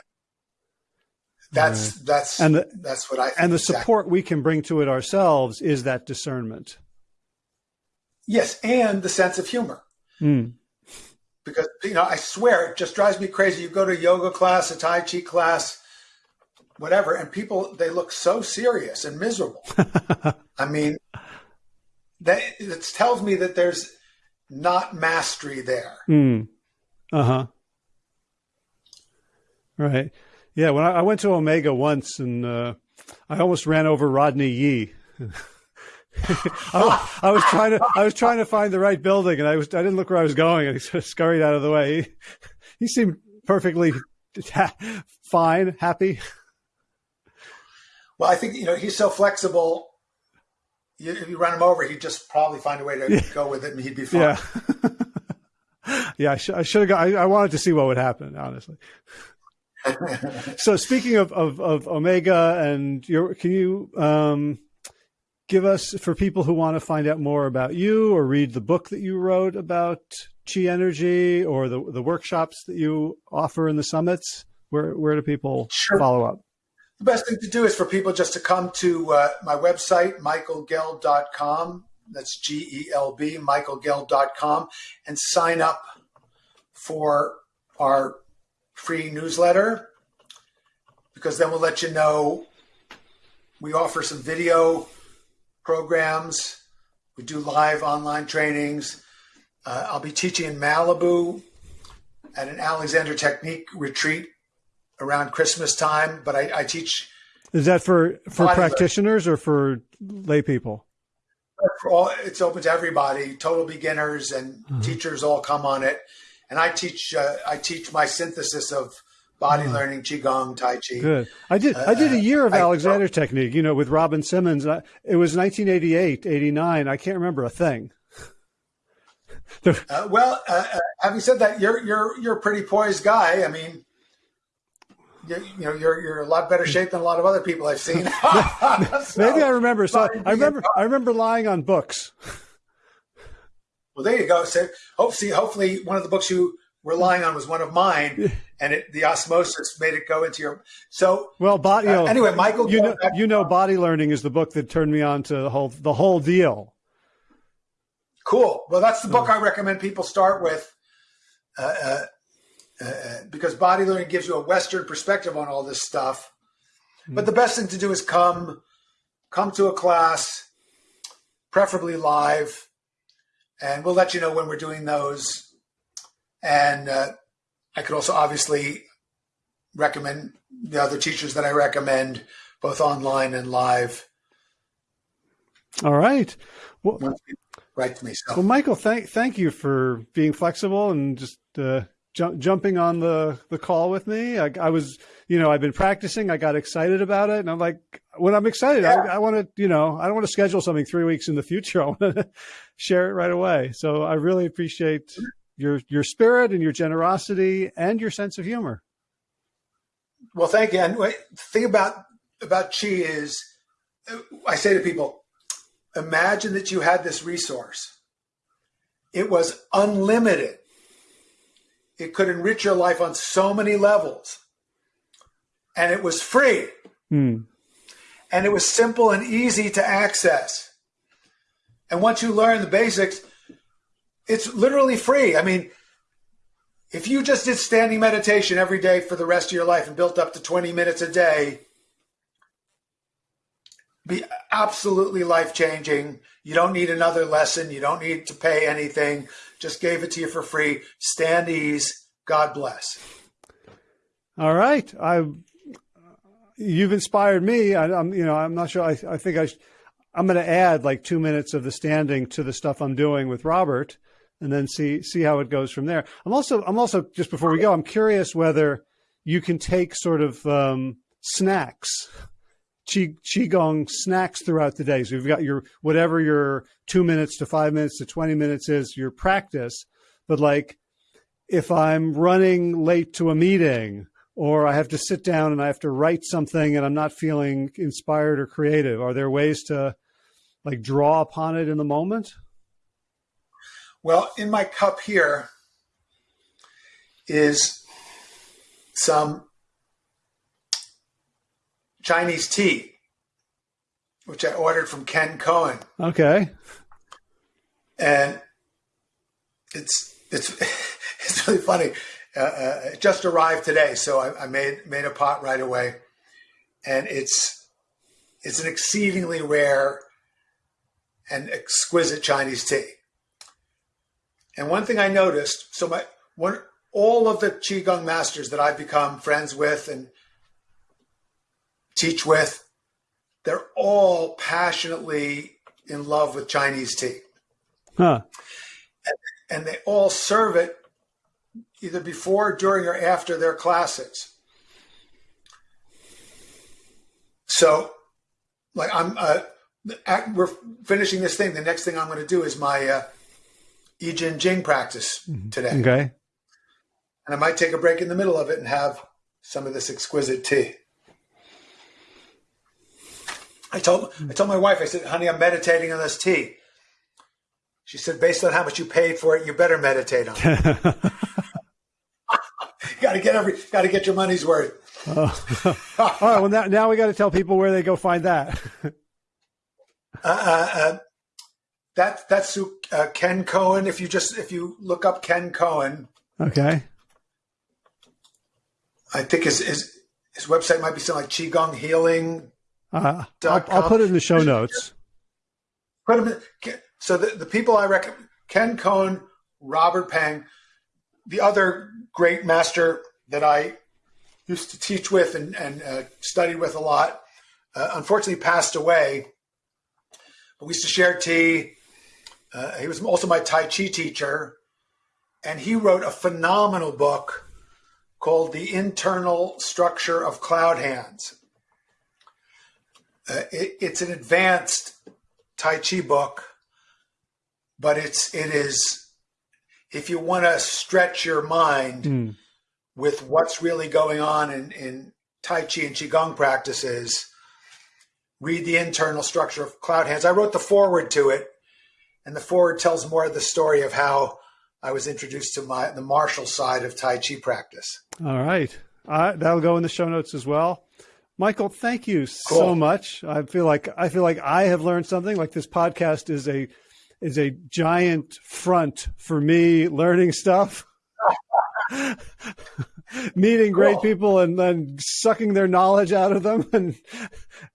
[SPEAKER 2] That's right. that's and the, that's what I
[SPEAKER 1] and the exactly. support we can bring to it ourselves is that discernment.
[SPEAKER 2] Yes, and the sense of humor.
[SPEAKER 1] Mm.
[SPEAKER 2] Because you know, I swear, it just drives me crazy. You go to yoga class, a tai chi class, whatever, and people they look so serious and miserable. [laughs] I mean, that it tells me that there's not mastery there.
[SPEAKER 1] Mm. Uh huh. Right. Yeah. When I, I, went to Omega once, and uh, I almost ran over Rodney Yee. [laughs] I, I, was trying to I was trying to find the right building, and I was I didn't look where I was going, and he sort of scurried out of the way. He, he seemed perfectly [laughs] fine, happy.
[SPEAKER 2] Well, I think you know he's so flexible. You, if you run him over, he'd just probably find a way to yeah. go with it, and he'd be fine.
[SPEAKER 1] Yeah, [laughs] yeah. I, sh- I should have. Got, I, I wanted to see what would happen, honestly. [laughs] so speaking of, of, of Omega and your, can you um, give us for people who want to find out more about you or read the book that you wrote about chi energy or the the workshops that you offer in the summits where where do people sure. follow up
[SPEAKER 2] the best thing to do is for people just to come to uh, my website michaelgelb.com that's g-e-l-b michaelgelb.com and sign up for our free newsletter because then we'll let you know we offer some video programs. We do live online trainings. Uh, I'll be teaching in Malibu at an Alexander Technique retreat around Christmas time, but I, I teach.
[SPEAKER 1] Is that for for practitioners or for lay people?
[SPEAKER 2] For all, it's open to everybody. Total beginners and mm-hmm. teachers all come on it, and I teach. Uh, I teach my synthesis of body learning, qigong, tai chi.
[SPEAKER 1] Good. I did. Uh, I did a year of I, Alexander technique. You know, with Robin Simmons. It was 1988, 89. I can't remember a thing. [laughs]
[SPEAKER 2] uh, well, uh, uh, having said that, you're you're you're a pretty poised guy. I mean, you, you, know, you're you're a lot better shape than a lot of other people I've seen. [laughs]
[SPEAKER 1] so, Maybe I remember. So I remember. I remember lying on books.
[SPEAKER 2] Well, there you go. So, hope see, hopefully, one of the books you were lying on was one of mine, and it, the osmosis made it go into your. So
[SPEAKER 1] well, body. Uh,
[SPEAKER 2] anyway, Michael,
[SPEAKER 1] you know, you know, body learning is the book that turned me on to the whole the whole deal.
[SPEAKER 2] Cool. Well, that's the book I recommend people start with, uh, uh, uh, because body learning gives you a Western perspective on all this stuff. Mm. But the best thing to do is come, come to a class, preferably live, and we'll let you know when we're doing those and uh, I could also obviously recommend the other teachers that I recommend, both online and live.
[SPEAKER 1] All right. Well,
[SPEAKER 2] right to me. So.
[SPEAKER 1] Well, Michael, thank thank you for being flexible and just uh, ju- jumping on the the call with me. I, I, was, you know, I've been practicing. I got excited about it, and I'm like, when I'm excited, yeah. I, I want to, you know, I don't want to schedule something three weeks in the future. [laughs] I want to share it right away. So I really appreciate your your spirit and your generosity and your sense of humor.
[SPEAKER 2] Well, thank you. And the thing about about chi is, uh, I say to people, imagine that you had this resource. it was unlimited. It could enrich your life on so many levels. And it was free.
[SPEAKER 1] Hmm.
[SPEAKER 2] And it was simple and easy to access. And once you learn the basics, it's literally free. I mean, if you just did standing meditation every day for the rest of your life and built up to 20 minutes a day, be absolutely life changing. You don't need another lesson. You don't need to pay anything. Just gave it to you for free. Stand ease. God bless.
[SPEAKER 1] All right. I you've inspired me. I, am you know I'm not sure. I, I think I I'm going to add like two minutes of the standing to the stuff I'm doing with Robert, and then see see how it goes from there. I'm also I'm also just before we go, I'm curious whether you can take sort of um, snacks qi qigong snacks throughout the day. So you've got your whatever your two minutes to five minutes to twenty minutes is your practice. But like, if I'm running late to a meeting, or I have to sit down and I have to write something, and I'm not feeling inspired or creative, are there ways to like draw upon it in the moment?
[SPEAKER 2] Well, in my cup here is some Chinese tea, which I ordered from Ken Cohen.
[SPEAKER 1] Okay.
[SPEAKER 2] And it's it's [laughs] it's really funny. Uh, uh, it just arrived today, so I, I, made made a pot right away, and it's it's an exceedingly rare and exquisite Chinese tea. And one thing I noticed, so my one all of the qigong masters that I've become friends with and teach with, they're all passionately in love with Chinese tea.
[SPEAKER 1] Huh.
[SPEAKER 2] And, and they all serve it either before, during, or after their classes. So, like, I'm, uh, we're finishing this thing. The next thing I'm going to do is my uh, Ching Jing practice mm-hmm. today.
[SPEAKER 1] Okay.
[SPEAKER 2] And I might take a break in the middle of it and have some of this exquisite tea. I told I told my wife, I said, honey, I'm meditating on this tea. She said, based on how much you paid for it, you better meditate on it. [laughs] got to get every got to get your money's worth.
[SPEAKER 1] Oh. [laughs] All right. Well, now, now we got to tell people where they go find that.
[SPEAKER 2] uh, uh, uh, that that's uh, Ken Cohen. If you just if you look up Ken Cohen,
[SPEAKER 1] okay.
[SPEAKER 2] I think his his his website might be something like Qigong Healing
[SPEAKER 1] uh, I'll, I'll, put it in the show notes.
[SPEAKER 2] Put them in, so the, the people I recommend, Ken Cohen, Robert Peng, the other great master that I used to teach with and, and uh, studied with a lot, uh, unfortunately passed away. But we used to share tea. Uh, he was also my Tai Chi teacher. And he wrote a phenomenal book called The Internal Structure of Cloud Hands. Uh, it, it's an advanced Tai Chi book, but it's it is if you want to stretch your mind mm. with what's really going on in, in Tai Chi and Qigong practices, read the internal structure of cloud hands. I wrote the foreword to it, and the foreword tells more of the story of how I was introduced to my the martial side of Tai Chi practice.
[SPEAKER 1] All right. Uh, that'll go in the show notes as well. Michael, thank you cool. so much. I feel like I feel like I have learned something. Like this podcast is a is a giant front for me learning stuff. [laughs] Meeting great cool. people and then sucking their knowledge out of them and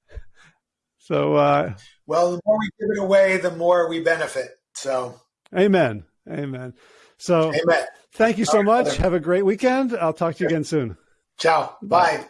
[SPEAKER 1] [laughs] so uh,
[SPEAKER 2] well the more we give it away the more we benefit so
[SPEAKER 1] amen amen so
[SPEAKER 2] amen
[SPEAKER 1] thank you so much have a great weekend i'll talk to you again soon
[SPEAKER 2] ciao bye. bye.